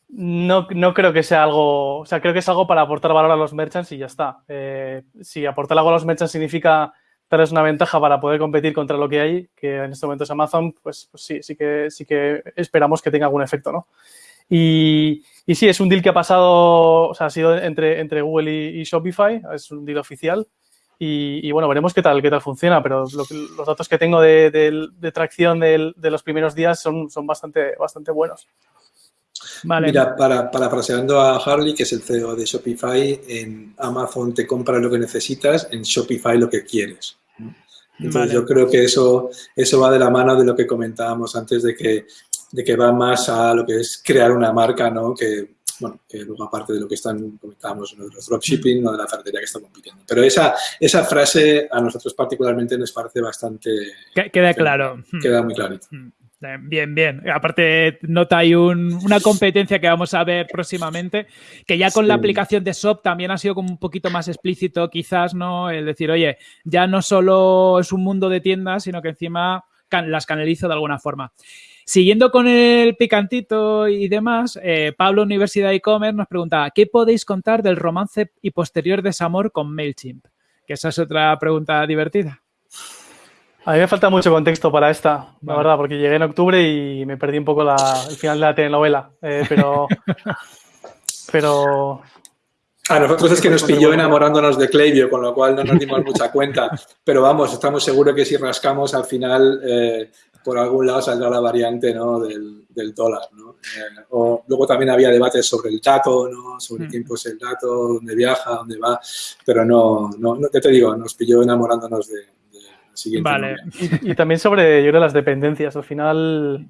Speaker 1: no, creo que sea algo, o sea, creo que es algo para aportar valor a los merchants y ya está. Eh, si aportar algo a los merchants significa darles una ventaja para poder competir contra lo que hay, que en este momento es Amazon, pues, pues sí, sí que, sí que esperamos que tenga algún efecto, ¿no? Y, y sí, es un deal que ha pasado, o sea, ha sido entre, entre Google y, Shopify, es un deal oficial. Y, bueno, veremos qué tal, qué tal funciona, pero los datos que tengo de, tracción de, los primeros días son, son bastante, bastante buenos.
Speaker 3: Vale. Mira, para, para a Harley, que es el CEO de Shopify, en Amazon te compra lo que necesitas, en Shopify lo que quieres. Entonces yo creo que eso, eso va de la mano de lo que comentábamos antes de que, de que va más a lo que es crear una marca, ¿no? Que, bueno, que luego aparte de lo que están, comentábamos, de los dropshipping o de la ferretería que está compitiendo. Pero esa, esa frase a nosotros particularmente nos parece bastante...
Speaker 2: Queda claro.
Speaker 3: Queda muy clarito.
Speaker 2: Mm. Bien, bien. Aparte, nota hay una competencia que vamos a ver próximamente, que ya con la aplicación de SOP también ha sido como un poquito más explícito, quizás, ¿no? El decir, oye, ya no solo es un mundo de tiendas, sino que encima las canalizo de alguna forma. Siguiendo con el picantito y demás, eh, Pablo, Universidad e-commerce, nos pregunta, ¿qué podéis contar del romance y posterior desamor con MailChimp? Que esa es otra pregunta divertida.
Speaker 1: A mí me falta mucho contexto para esta, la verdad, porque llegué en octubre y me perdí un poco la, el final de la telenovela. Eh, pero, pero
Speaker 3: a nosotros es que nos pilló enamorándonos de Klaviyo, con lo cual no nos dimos mucha cuenta. Pero vamos, estamos seguros que si rascamos al final, eh, por algún lado saldrá la variante ¿no? del, del, dólar. ¿no? Eh, o luego también había debates sobre el dato, ¿no? sobre quién posee el dato, dónde viaja, dónde va. Pero no, no, no te digo, nos pilló enamorándonos de,
Speaker 1: Vale. Y, también sobre, yo creo, las dependencias. Al final,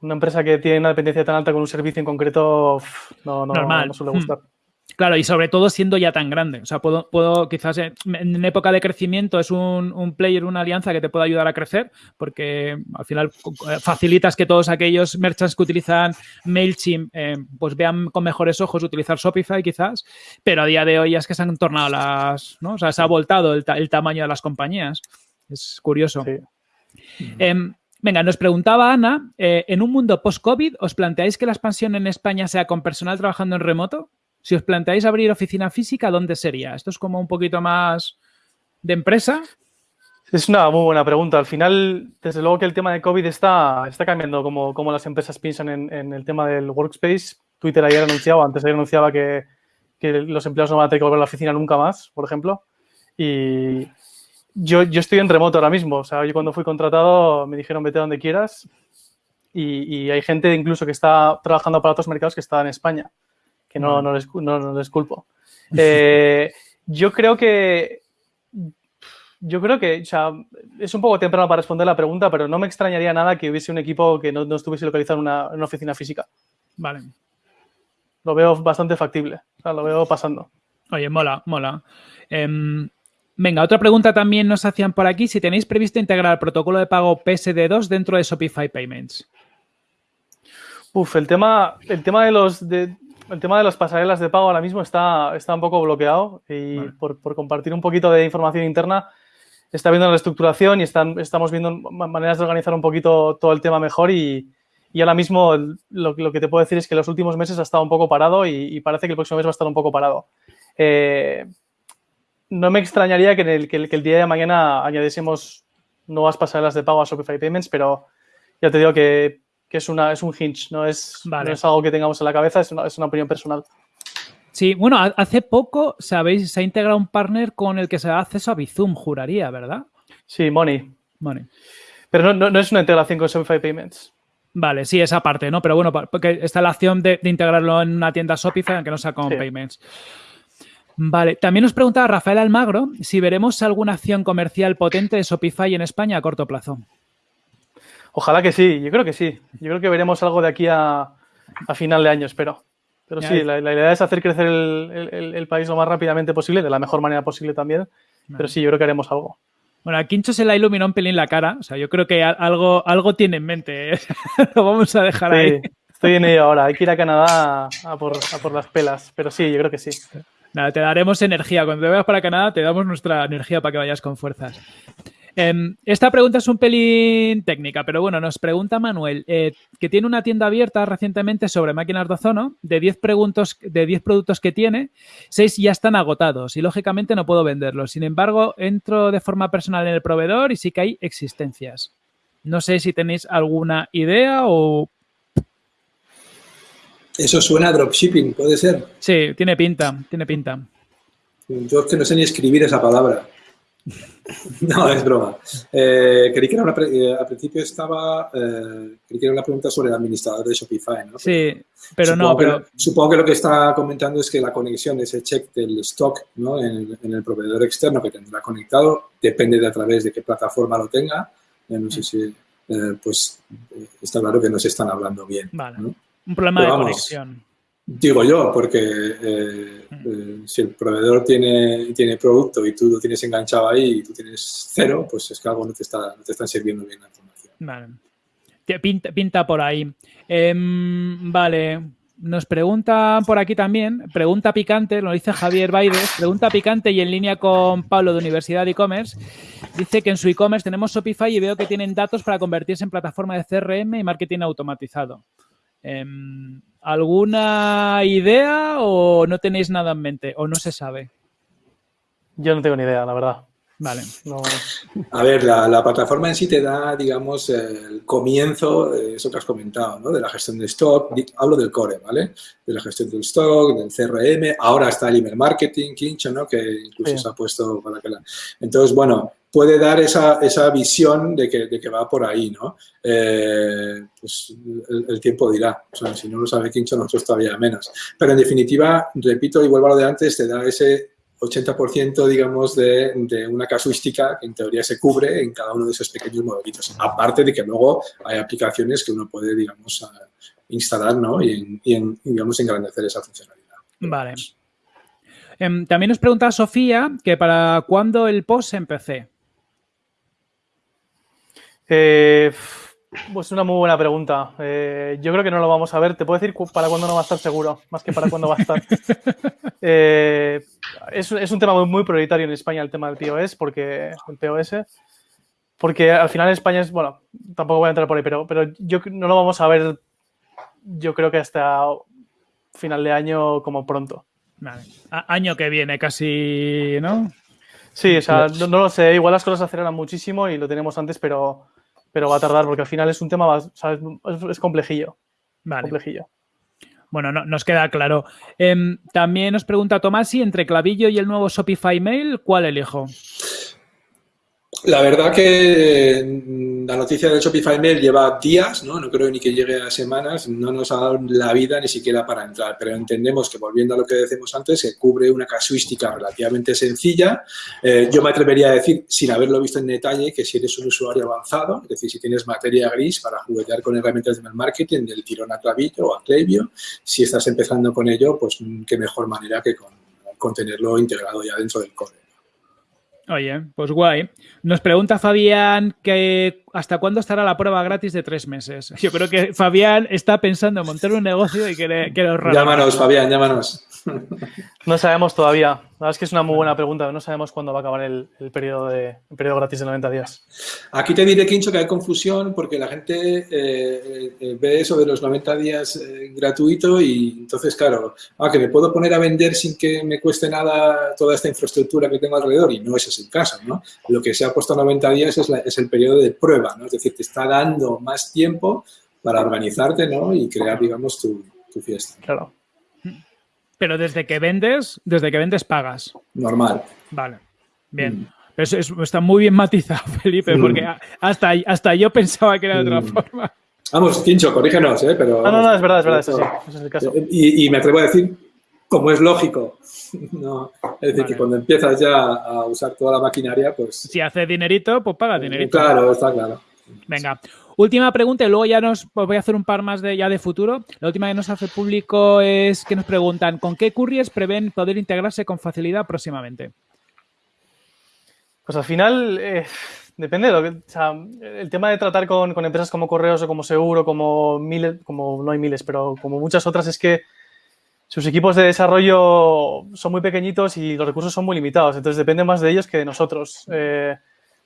Speaker 1: una empresa que tiene una dependencia tan alta con un servicio en concreto no, no, suele hmm.
Speaker 2: Claro, y sobre todo siendo ya tan grande. O sea, puedo, puedo quizás en, época de crecimiento es un, player, una alianza que te puede ayudar a crecer, porque al final eh, facilitas que todos aquellos merchants que utilizan MailChimp eh, pues vean con mejores ojos utilizar Shopify quizás, pero a día de hoy es que se han tornado las, ¿no? O sea, se ha voltado el, el tamaño de las compañías. Es curioso. Em, venga, nos preguntaba Ana, eh, ¿en un mundo post-COVID os planteáis que la expansión en España sea con personal trabajando en remoto? Si os planteáis abrir oficina física, ¿dónde sería? ¿Esto es como un poquito más de empresa?
Speaker 1: Es una muy buena pregunta. Al final, desde luego que el tema de COVID está, está cambiando como, como las empresas piensan en, el tema del workspace. Twitter ayer anunciaba, antes ayer anunciaba que, que los empleados no van a tener que volver a la oficina nunca más, por ejemplo. Y, yo, yo estoy en remoto ahora mismo. O sea, yo cuando fui contratado me dijeron vete donde quieras. Y, hay gente incluso que está trabajando para otros mercados que está en España, que no, no, les, no, les, culpo. Eh, yo creo que yo creo que, o sea, es un poco temprano para responder la pregunta, pero no me extrañaría nada que hubiese un equipo que no, no estuviese localizado en una, oficina física.
Speaker 2: Vale.
Speaker 1: Lo veo bastante factible. O sea, lo veo pasando.
Speaker 2: Oye, mola, mola. Em, Venga, otra pregunta también nos hacían por aquí. Si tenéis previsto integrar el protocolo de pago PSD2 dentro de Shopify Payments.
Speaker 1: Uf, el tema, el tema de los de, el tema de las pasarelas de pago ahora mismo está, está un poco bloqueado y por, compartir un poquito de información interna está viendo la reestructuración y están, estamos viendo maneras de organizar un poquito todo el tema mejor y, ahora mismo lo, que te puedo decir es que los últimos meses ha estado un poco parado y, parece que el próximo mes va a estar un poco parado. Eh, no me extrañaría que, el, que, el, día de mañana añadiésemos nuevas pasarelas de pago a Shopify Payments, pero ya te digo que, es, una, es un hinge, no es, es algo que tengamos en la cabeza, es una, es una opinión personal.
Speaker 2: Sí, bueno, hace poco, sabéis, se ha integrado un partner con el que se da acceso a Bizum, juraría, ¿verdad?
Speaker 1: Sí, Money.
Speaker 2: Money.
Speaker 1: Pero no, es una integración con Shopify Payments.
Speaker 2: Vale, sí, esa parte, ¿no? Pero bueno, porque está la opción de, integrarlo en una tienda Shopify, aunque no sea con Payments. Vale, también nos preguntaba Rafael Almagro si veremos alguna acción comercial potente de Shopify en España a corto plazo.
Speaker 1: Ojalá que sí, yo creo que sí. Yo creo que veremos algo de aquí a, final de año, espero. Pero sí, la, idea es hacer crecer el, país lo más rápidamente posible, de la mejor manera posible también. Pero sí, yo creo que haremos algo.
Speaker 2: Bueno, a Quincho se le iluminó un pelín la cara. O sea, yo creo que algo, algo tiene en mente. ¿eh? Lo vamos a dejar ahí.
Speaker 1: Estoy en ello ahora. Hay que ir a Canadá a por, a por las pelas. Pero sí, yo creo que sí.
Speaker 2: Nada, te daremos energía. Cuando te vayas para Canadá, te damos nuestra energía para que vayas con fuerzas. Em, esta pregunta es un pelín técnica, pero bueno, nos pregunta Manuel, eh, que tiene una tienda abierta recientemente sobre máquinas de ozono, de 10, de productos que tiene, 6 ya están agotados y lógicamente no puedo venderlos. Sin embargo, entro de forma personal en el proveedor y sí que hay existencias. No sé si tenéis alguna idea o...
Speaker 3: Eso suena a dropshipping, ¿puede ser?
Speaker 2: Sí, tiene pinta, tiene pinta.
Speaker 3: Yo es que no sé ni escribir esa palabra. No, es broma. Eh, creí que era una eh, al principio estaba, eh, creí que era una pregunta sobre el administrador de Shopify, ¿no?
Speaker 2: Sí, pero no, pero...
Speaker 3: supongo que lo que está comentando es que la conexión de ese check del stock ¿no? en, el proveedor externo que tendrá conectado depende de a través de qué plataforma lo tenga. no sé si, pues, está claro que no se están hablando bien.
Speaker 2: Vale. Un problema de conexión.
Speaker 3: Digo yo, porque eh, eh, si el proveedor tiene, tiene producto y tú lo tienes enganchado ahí y tú tienes cero, pues es que algo no te, está, no te están sirviendo bien la información.
Speaker 2: Vale. Pinta, pinta por ahí. Em, vale. Nos pregunta por aquí también, pregunta picante, lo dice Javier Baides, pregunta picante y en línea con Pablo de Universidad e-commerce. Dice que en su e-commerce tenemos Shopify y veo que tienen datos para convertirse en plataforma de CRM y marketing automatizado. ¿Alguna idea o no tenéis nada en mente o no se sabe?
Speaker 1: Yo no tengo ni idea, la verdad.
Speaker 2: Vale.
Speaker 3: A ver, la, plataforma en sí te da, digamos, el comienzo, eso que has comentado, ¿no? De la gestión de stock. Hablo del core, ¿vale? De la gestión del stock, del CRM. Ahora está el email marketing, Kincho, ¿no? Que incluso se ha puesto para que la... Entonces, bueno, puede dar esa, esa visión de que, de que, va por ahí, ¿no? Eh, pues el, tiempo dirá. O sea, si no lo sabe Quincho, nosotros todavía menos. Pero en definitiva, repito y vuelvo a lo de antes, te da ese 80% digamos de, de, una casuística que en teoría se cubre en cada uno de esos pequeños modelitos. Aparte de que luego hay aplicaciones que uno puede, digamos, instalar ¿no? y, y digamos, engrandecer esa funcionalidad.
Speaker 2: Vale. Em, también nos pregunta Sofía que para cuándo el post en PC.
Speaker 1: Eh, pues una muy buena pregunta. Eh, yo creo que no lo vamos a ver. Te puedo decir para cuándo no va a estar seguro, más que para cuándo va a estar. Eh, es, un tema muy, prioritario en España el tema del POS, porque el POS, porque al final en España es, bueno, tampoco voy a entrar por ahí, pero, pero yo no lo vamos a ver, yo creo que hasta final de año como pronto.
Speaker 2: Año que viene casi, ¿no?
Speaker 1: Sí, o sea, no, no, lo sé. Igual las cosas se aceleran muchísimo y lo tenemos antes, pero pero va a tardar porque al final es un tema, ¿sabes? Es, complejillo. Vale. Complejillo.
Speaker 2: Bueno, no, nos queda claro. Em, también nos pregunta Tomasi, entre Clavillo y el nuevo Shopify Mail, ¿cuál elijo?
Speaker 3: La verdad que mm, la noticia del Shopify Mail lleva días, ¿no? no creo ni que llegue a semanas, no nos ha dado la vida ni siquiera para entrar, pero entendemos que volviendo a lo que decimos antes, se cubre una casuística relativamente sencilla. Eh, yo me atrevería a decir, sin haberlo visto en detalle, que si eres un usuario avanzado, es decir, si tienes materia gris para juguetear con herramientas de marketing, del tirón a clavillo o a Klaviyo, si estás empezando con ello, pues mm, qué mejor manera que con, con tenerlo integrado ya dentro del core.
Speaker 2: Oye, pues guay. Nos pregunta Fabián que hasta cuándo estará la prueba gratis de tres meses. Yo creo que Fabián está pensando en montar un negocio y quiere, quiere
Speaker 3: Llámanos, Fabián, llámanos.
Speaker 1: No sabemos todavía. La verdad es que es una muy buena pregunta. No sabemos cuándo va a acabar el, periodo, de, periodo gratis de 90 días.
Speaker 3: Aquí te diré, Quincho, que hay confusión porque la gente eh, eh, ve eso de los 90 días eh, gratuito y entonces, claro, ah, que me puedo poner a vender sin que me cueste nada toda esta infraestructura que tengo alrededor y no ese es el caso. ¿no? Lo que se ha puesto a 90 días es, es el periodo de prueba, ¿no? es decir, te está dando más tiempo para organizarte ¿no? y crear, digamos, tu, tu fiesta.
Speaker 1: Claro.
Speaker 2: Pero desde que vendes, desde que vendes pagas.
Speaker 3: Normal.
Speaker 2: Vale. Bien. Mm. Eso, está muy bien matizado, Felipe, mm. porque hasta, hasta yo pensaba que era de otra mm. forma.
Speaker 3: Vamos, Quincho, corrígenos, ¿eh? Pero,
Speaker 1: no, no, no, es verdad, es verdad, eso sí, ese es el caso.
Speaker 3: Y, me atrevo a decir, como es lógico, no, es decir, que cuando empiezas ya a usar toda la maquinaria, pues...
Speaker 2: Si hace dinerito, pues paga dinerito.
Speaker 3: Claro, está claro.
Speaker 2: Venga, Última pregunta y luego ya nos pues voy a hacer un par más de ya de futuro. La última que nos hace público es que nos preguntan ¿con qué couriers prevén poder integrarse con facilidad próximamente?
Speaker 1: Pues al final eh, depende de lo que, o sea, el tema de tratar con, con, empresas como Correos o como Seguro, como miles, como no hay miles, pero como muchas otras es que sus equipos de desarrollo son muy pequeñitos y los recursos son muy limitados, entonces depende más de ellos que de nosotros. Eh,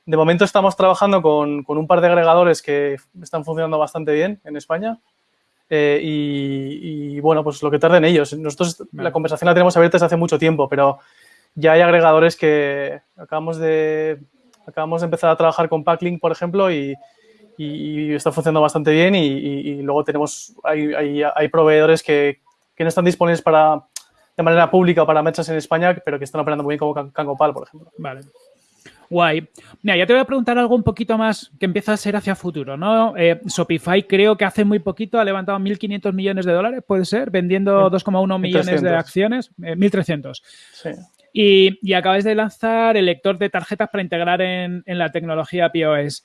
Speaker 1: de momento estamos trabajando con, con, un par de agregadores que están funcionando bastante bien en España eh, y, y, bueno, pues lo que tarden ellos. Nosotros vale. la conversación la tenemos abierta desde hace mucho tiempo, pero ya hay agregadores que acabamos de, acabamos de empezar a trabajar con Packlink, por ejemplo, y, y está funcionando bastante bien y, y luego tenemos, hay, hay, hay proveedores que, que no están disponibles para, de manera pública o para mechas en España, pero que están operando muy bien como Cangopal, por ejemplo.
Speaker 2: Vale. Guay. Mira, ya te voy a preguntar algo un poquito más que empieza a ser hacia futuro, ¿no? Eh, Shopify creo que hace muy poquito ha levantado 1.500 millones de dólares, puede ser, vendiendo 2,1 millones de acciones, eh, 1.300.
Speaker 1: Sí.
Speaker 2: Y, y acabáis de lanzar el lector de tarjetas para integrar en, en la tecnología POS.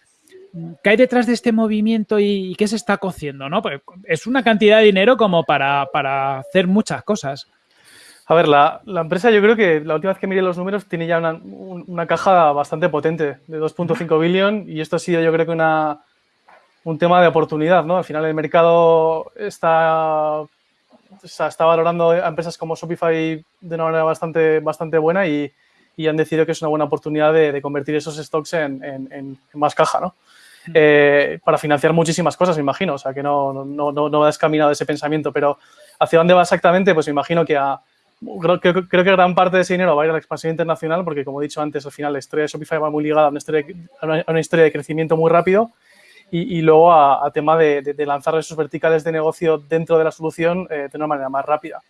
Speaker 2: ¿Qué hay detrás de este movimiento y, qué se está cociendo? ¿no? Pues es una cantidad de dinero como para, para hacer muchas cosas.
Speaker 1: A ver, la, la, empresa yo creo que la última vez que miré los números tiene ya una, una caja bastante potente de 2.5 billón y esto ha sido yo creo que una, un tema de oportunidad, ¿no? Al final el mercado está, está valorando a empresas como Shopify de una manera bastante, bastante buena y, y han decidido que es una buena oportunidad de, de convertir esos stocks en, en, en, más caja, ¿no? Eh, para financiar muchísimas cosas, me imagino. O sea, que no, no, no, no va descaminado ese pensamiento, pero ¿hacia dónde va exactamente? Pues me imagino que a, creo, creo, creo, que gran parte de ese dinero va a ir a la expansión internacional porque, como he dicho antes, al final la historia de Shopify va muy ligada a una historia, una, a una historia de crecimiento muy rápido y, luego a, tema de, de, de, lanzar esos verticales de negocio dentro de la solución eh, de una manera más rápida.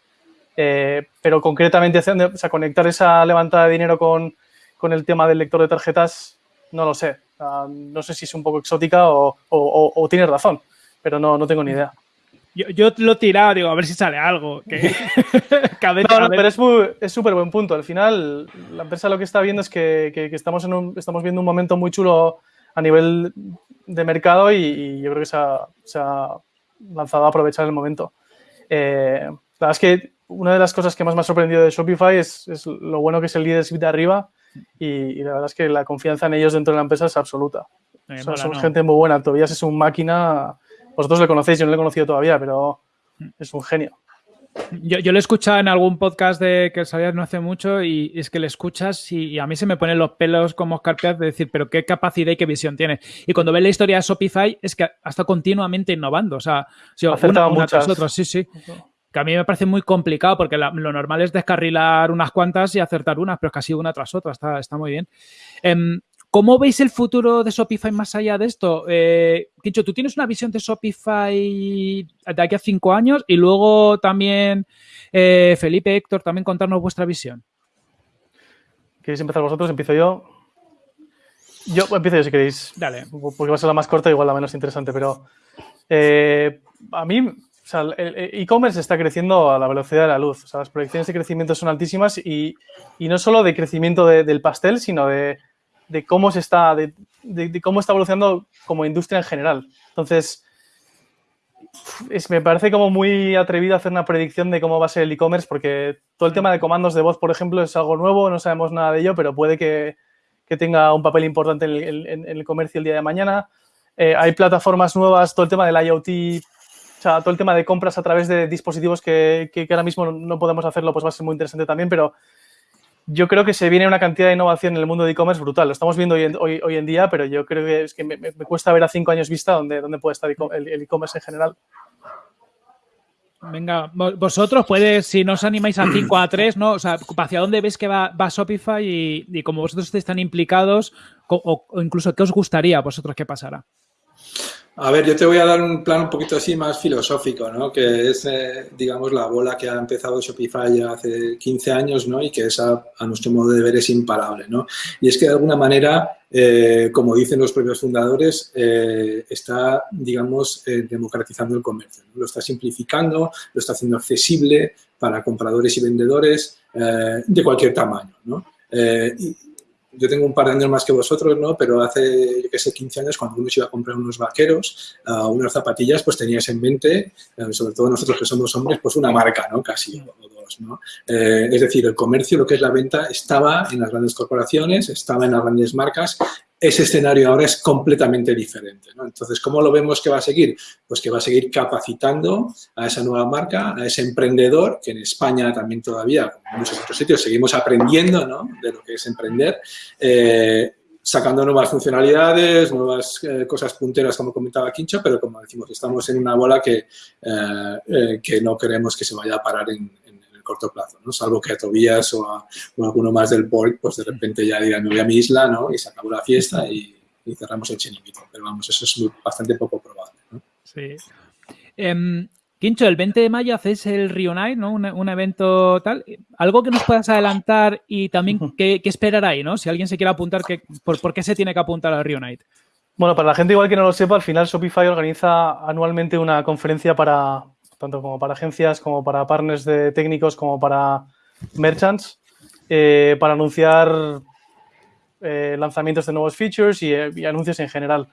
Speaker 1: Eh, pero concretamente, o sea, conectar esa levantada de dinero con, con, el tema del lector de tarjetas, no lo sé. Uh, no sé si es un poco exótica o, o, o, o tienes razón, pero no, no tengo ni idea.
Speaker 2: Yo, yo, lo he tirado, digo, a ver si sale algo. Que...
Speaker 1: que ver, no, no, pero es súper buen punto. Al final, la empresa lo que está viendo es que, que, que estamos, en un, estamos viendo un momento muy chulo a nivel de mercado y, y yo creo que se ha, se ha, lanzado a aprovechar el momento. Eh, la verdad es que una de las cosas que más me ha sorprendido de Shopify es, es lo bueno que es el leadership de arriba y, y, la verdad es que la confianza en ellos dentro de la empresa es absoluta. Eh, o sea, son no. gente muy buena. Tobias es un máquina vosotros le conocéis, yo no le he conocido todavía, pero es un genio.
Speaker 2: Yo, yo lo he escuchado en algún podcast de que salía no hace mucho y es que le escuchas y, y, a mí se me ponen los pelos como escarpias de decir, pero qué capacidad y qué visión tiene. Y cuando ves la historia de Shopify es que está continuamente innovando. O sea, si
Speaker 1: una, una tras
Speaker 2: otra, sí, sí. Que a mí me parece muy complicado porque la, lo normal es descarrilar unas cuantas y acertar unas, pero es casi una tras otra. Está, está muy bien. Um, ¿Cómo veis el futuro de Shopify más allá de esto? Eh, tú tienes una visión de Shopify de aquí a cinco años y luego también eh, Felipe, Héctor, también contarnos vuestra visión.
Speaker 1: ¿Queréis empezar vosotros? ¿Empiezo yo? Yo empiezo yo si queréis.
Speaker 2: Dale.
Speaker 1: Porque va a ser la más corta, igual la menos interesante, pero eh, a mí, o sea, el e-commerce está creciendo a la velocidad de la luz. O sea, las proyecciones de crecimiento son altísimas y, y no solo de crecimiento de, del pastel, sino de de cómo se está, de, cómo está evolucionando como industria en general. Entonces, es, me parece como muy atrevido hacer una predicción de cómo va a ser el e-commerce, porque todo el tema de comandos de voz, por ejemplo, es algo nuevo, no sabemos nada de ello, pero puede que, que tenga un papel importante en el, comercio el día de mañana. Eh, hay plataformas nuevas, todo el tema del IoT, sea, todo el tema de compras a través de dispositivos que, que, ahora mismo no podemos hacerlo, pues va a ser muy interesante también, pero yo creo que se viene una cantidad de innovación en el mundo de e-commerce brutal. Lo estamos viendo hoy en, hoy, en, día, pero yo creo que es que me, cuesta ver a cinco años vista dónde, dónde puede estar el e-commerce en general.
Speaker 2: Venga, vosotros puede, si no os animáis a 5 a 3, ¿no? O sea, ¿hacia dónde ves que va, va Shopify y, y, como vosotros estáis tan implicados, o, o, incluso qué os gustaría a vosotros que pasara?
Speaker 3: A ver, yo te voy a dar un plan un poquito así más filosófico, ¿no? Que es, eh, digamos, la bola que ha empezado Shopify ya hace 15 años, ¿no? Y que es a, nuestro modo de ver es imparable, ¿no? Y es que de alguna manera, eh, como dicen los propios fundadores, eh, está, digamos, democratizando el comercio. Lo está simplificando, lo está haciendo accesible para compradores y vendedores de cualquier tamaño, ¿no? Yo tengo un par de años más que vosotros, ¿no? Pero hace, yo sé, 15 años, cuando uno se iba a comprar unos vaqueros, uh, unas zapatillas, pues tenías en mente, uh, sobre todo nosotros que somos hombres, pues una marca, ¿no? Casi, o dos, ¿no? Eh, es decir, el comercio, lo que es la venta, estaba en las grandes corporaciones, estaba en las grandes marcas ese escenario ahora es completamente diferente. ¿no? Entonces, ¿cómo lo vemos que va a seguir? Pues que va a seguir capacitando a esa nueva marca, a ese emprendedor, que en España también todavía, en muchos otros sitios, seguimos aprendiendo ¿no? de lo que es emprender, eh, sacando nuevas funcionalidades, nuevas eh, cosas punteras, como comentaba Quincho, pero como decimos, estamos en una bola que, eh, que no queremos que se vaya a parar en, corto plazo, ¿no? Salvo que a Tobías o a, alguno más del board, pues de repente ya digan, me voy a mi isla, ¿no? Y se acabó la fiesta y, cerramos el chiringuito. Pero vamos, eso es bastante poco probable, ¿no?
Speaker 2: Sí. Em, Quincho, el 20 de mayo hacéis el Reunite, ¿no? Un, evento tal. ¿Algo que nos puedas adelantar y también qué, esperar ahí, ¿no? Si alguien se quiere apuntar, por, por, qué se tiene que apuntar al Reunite?
Speaker 1: Bueno, para la gente igual que no lo sepa, al final Shopify organiza anualmente una conferencia para, tanto como para agencias, como para partners de técnicos, como para merchants, eh, para anunciar eh, lanzamientos de nuevos features y, eh, anuncios en general.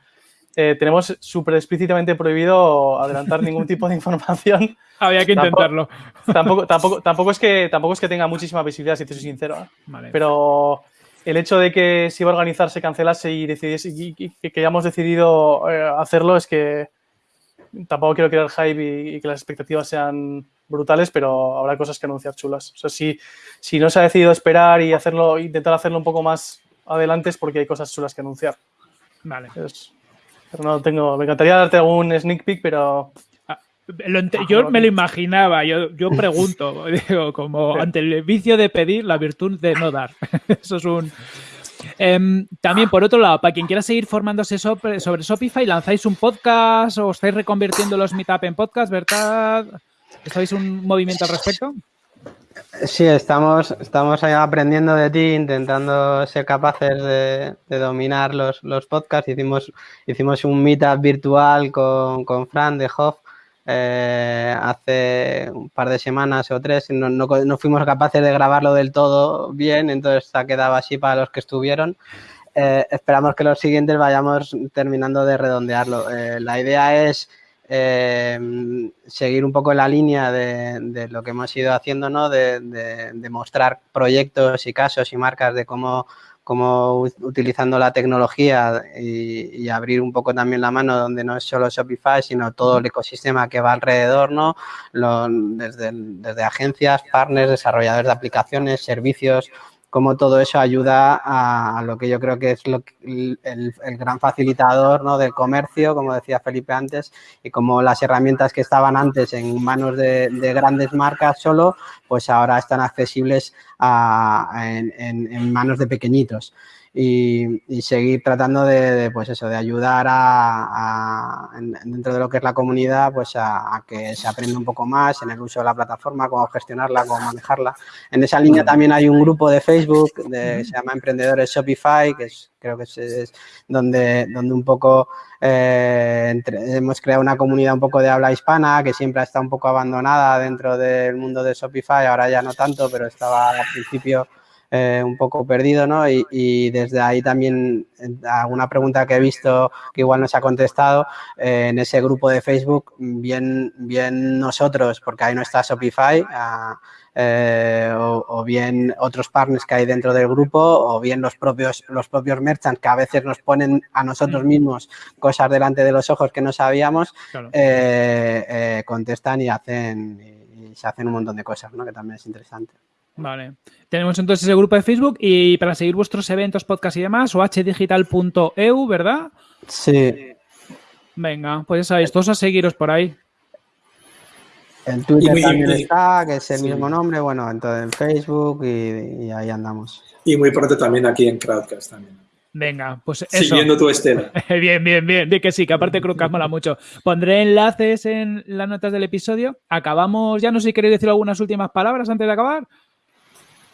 Speaker 1: tenemos súper explícitamente prohibido adelantar ningún tipo de información.
Speaker 2: Había que intentarlo.
Speaker 1: Tampoco, tampoco, tampoco, es que, tampoco es que tenga muchísima visibilidad, si te soy sincero. Pero el hecho de que si iba a organizar se cancelase y, y que hayamos decidido hacerlo es que tampoco quiero crear hype y, que las expectativas sean brutales, pero habrá cosas que anunciar chulas. O sea, si, si no se ha decidido esperar y hacerlo, intentar hacerlo un poco más adelante es porque hay cosas chulas que anunciar.
Speaker 2: Vale.
Speaker 1: pero no tengo, me encantaría darte algún sneak peek, pero
Speaker 2: ah, yo me lo imaginaba, yo, yo pregunto, digo, como ante el vicio de pedir, la virtud de no dar. Eso es un, Em, también, por otro lado, para quien quiera seguir formándose sobre, Shopify, ¿lanzáis un podcast o estáis reconvirtiendo los Meetup en podcast, verdad? ¿Estáis un movimiento al respecto?
Speaker 4: Sí, estamos, estamos aprendiendo de ti, intentando ser capaces de, dominar los, los, podcasts. Hicimos, hicimos un meetup virtual con, con Fran de Hoff eh, hace un par de semanas o tres, no, no, fuimos capaces de grabarlo del todo bien, entonces ha quedado así para los que estuvieron. Eh, esperamos que los siguientes vayamos terminando de redondearlo. Eh, la idea es seguir un poco la línea de, lo que hemos ido haciendo, ¿no? de, de mostrar proyectos y casos y marcas de cómo como utilizando la tecnología y, abrir un poco también la mano donde no es solo Shopify, sino todo el ecosistema que va alrededor, ¿no? desde, desde agencias, partners, desarrolladores de aplicaciones, servicios, cómo todo eso ayuda a, lo que yo creo que es lo, el, el, gran facilitador ¿no? del comercio, como decía Felipe antes, y como las herramientas que estaban antes en manos de, grandes marcas solo, pues ahora están accesibles en, manos de pequeñitos y, seguir tratando de, pues eso, de ayudar a, dentro de lo que es la comunidad, pues a, que se aprenda un poco más en el uso de la plataforma, cómo gestionarla, cómo manejarla. En esa línea también hay un grupo de Facebook de, se llama Emprendedores Shopify, que es, creo que es, donde, donde un poco eh, hemos creado una comunidad un poco de habla hispana que siempre ha estado un poco abandonada dentro del mundo de Shopify, ahora ya no tanto, pero estaba al principio eh, un poco perdido, ¿no? Y, desde ahí también alguna pregunta que he visto que igual no se ha contestado eh, en ese grupo de Facebook, bien, bien nosotros, porque ahí no está Shopify, ah, eh, o, bien otros partners que hay dentro del grupo, o bien los propios, los propios merchants que a veces nos ponen a nosotros mismos cosas delante de los ojos que no sabíamos, contestan y hacen y se hacen un montón de cosas, ¿no? Que también es interesante.
Speaker 2: Vale. Tenemos entonces el grupo de Facebook y para seguir vuestros eventos, podcast y demás, o hdigital.eu, ¿verdad?
Speaker 4: Sí.
Speaker 2: Venga, pues ya sabéis, todos a seguiros por ahí.
Speaker 4: En Twitter también está, que es el mismo nombre, bueno, entonces en Facebook y, ahí andamos.
Speaker 3: Y muy pronto también aquí en Crowdcast también.
Speaker 2: Venga, pues eso.
Speaker 3: Siguiendo tu estela.
Speaker 2: bien, bien, bien. De que sí, que aparte que mola mucho. Pondré enlaces en las notas del episodio. Acabamos, ya no sé si queréis decir algunas últimas palabras antes de acabar.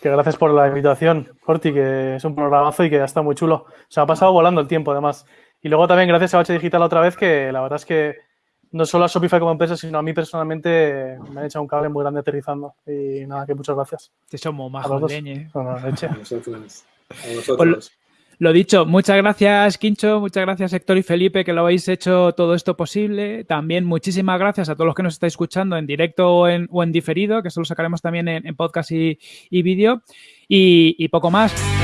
Speaker 1: Que gracias por la invitación, Corti, que es un programazo y que ya está muy chulo. Se ha pasado volando el tiempo, además. Y luego también gracias a H Digital otra vez, que la verdad es que no solo a Shopify como empresa, sino a mí personalmente me han echado un cable muy grande aterrizando. Y nada, que muchas gracias.
Speaker 2: Te somos majos, leñe.
Speaker 3: A vosotros.
Speaker 2: Lo dicho, muchas gracias, Quincho, muchas gracias, Héctor y Felipe, que lo habéis hecho todo esto posible. También muchísimas gracias a todos los que nos estáis escuchando en directo o en, diferido, que eso lo sacaremos también en, podcast y, vídeo. y poco más.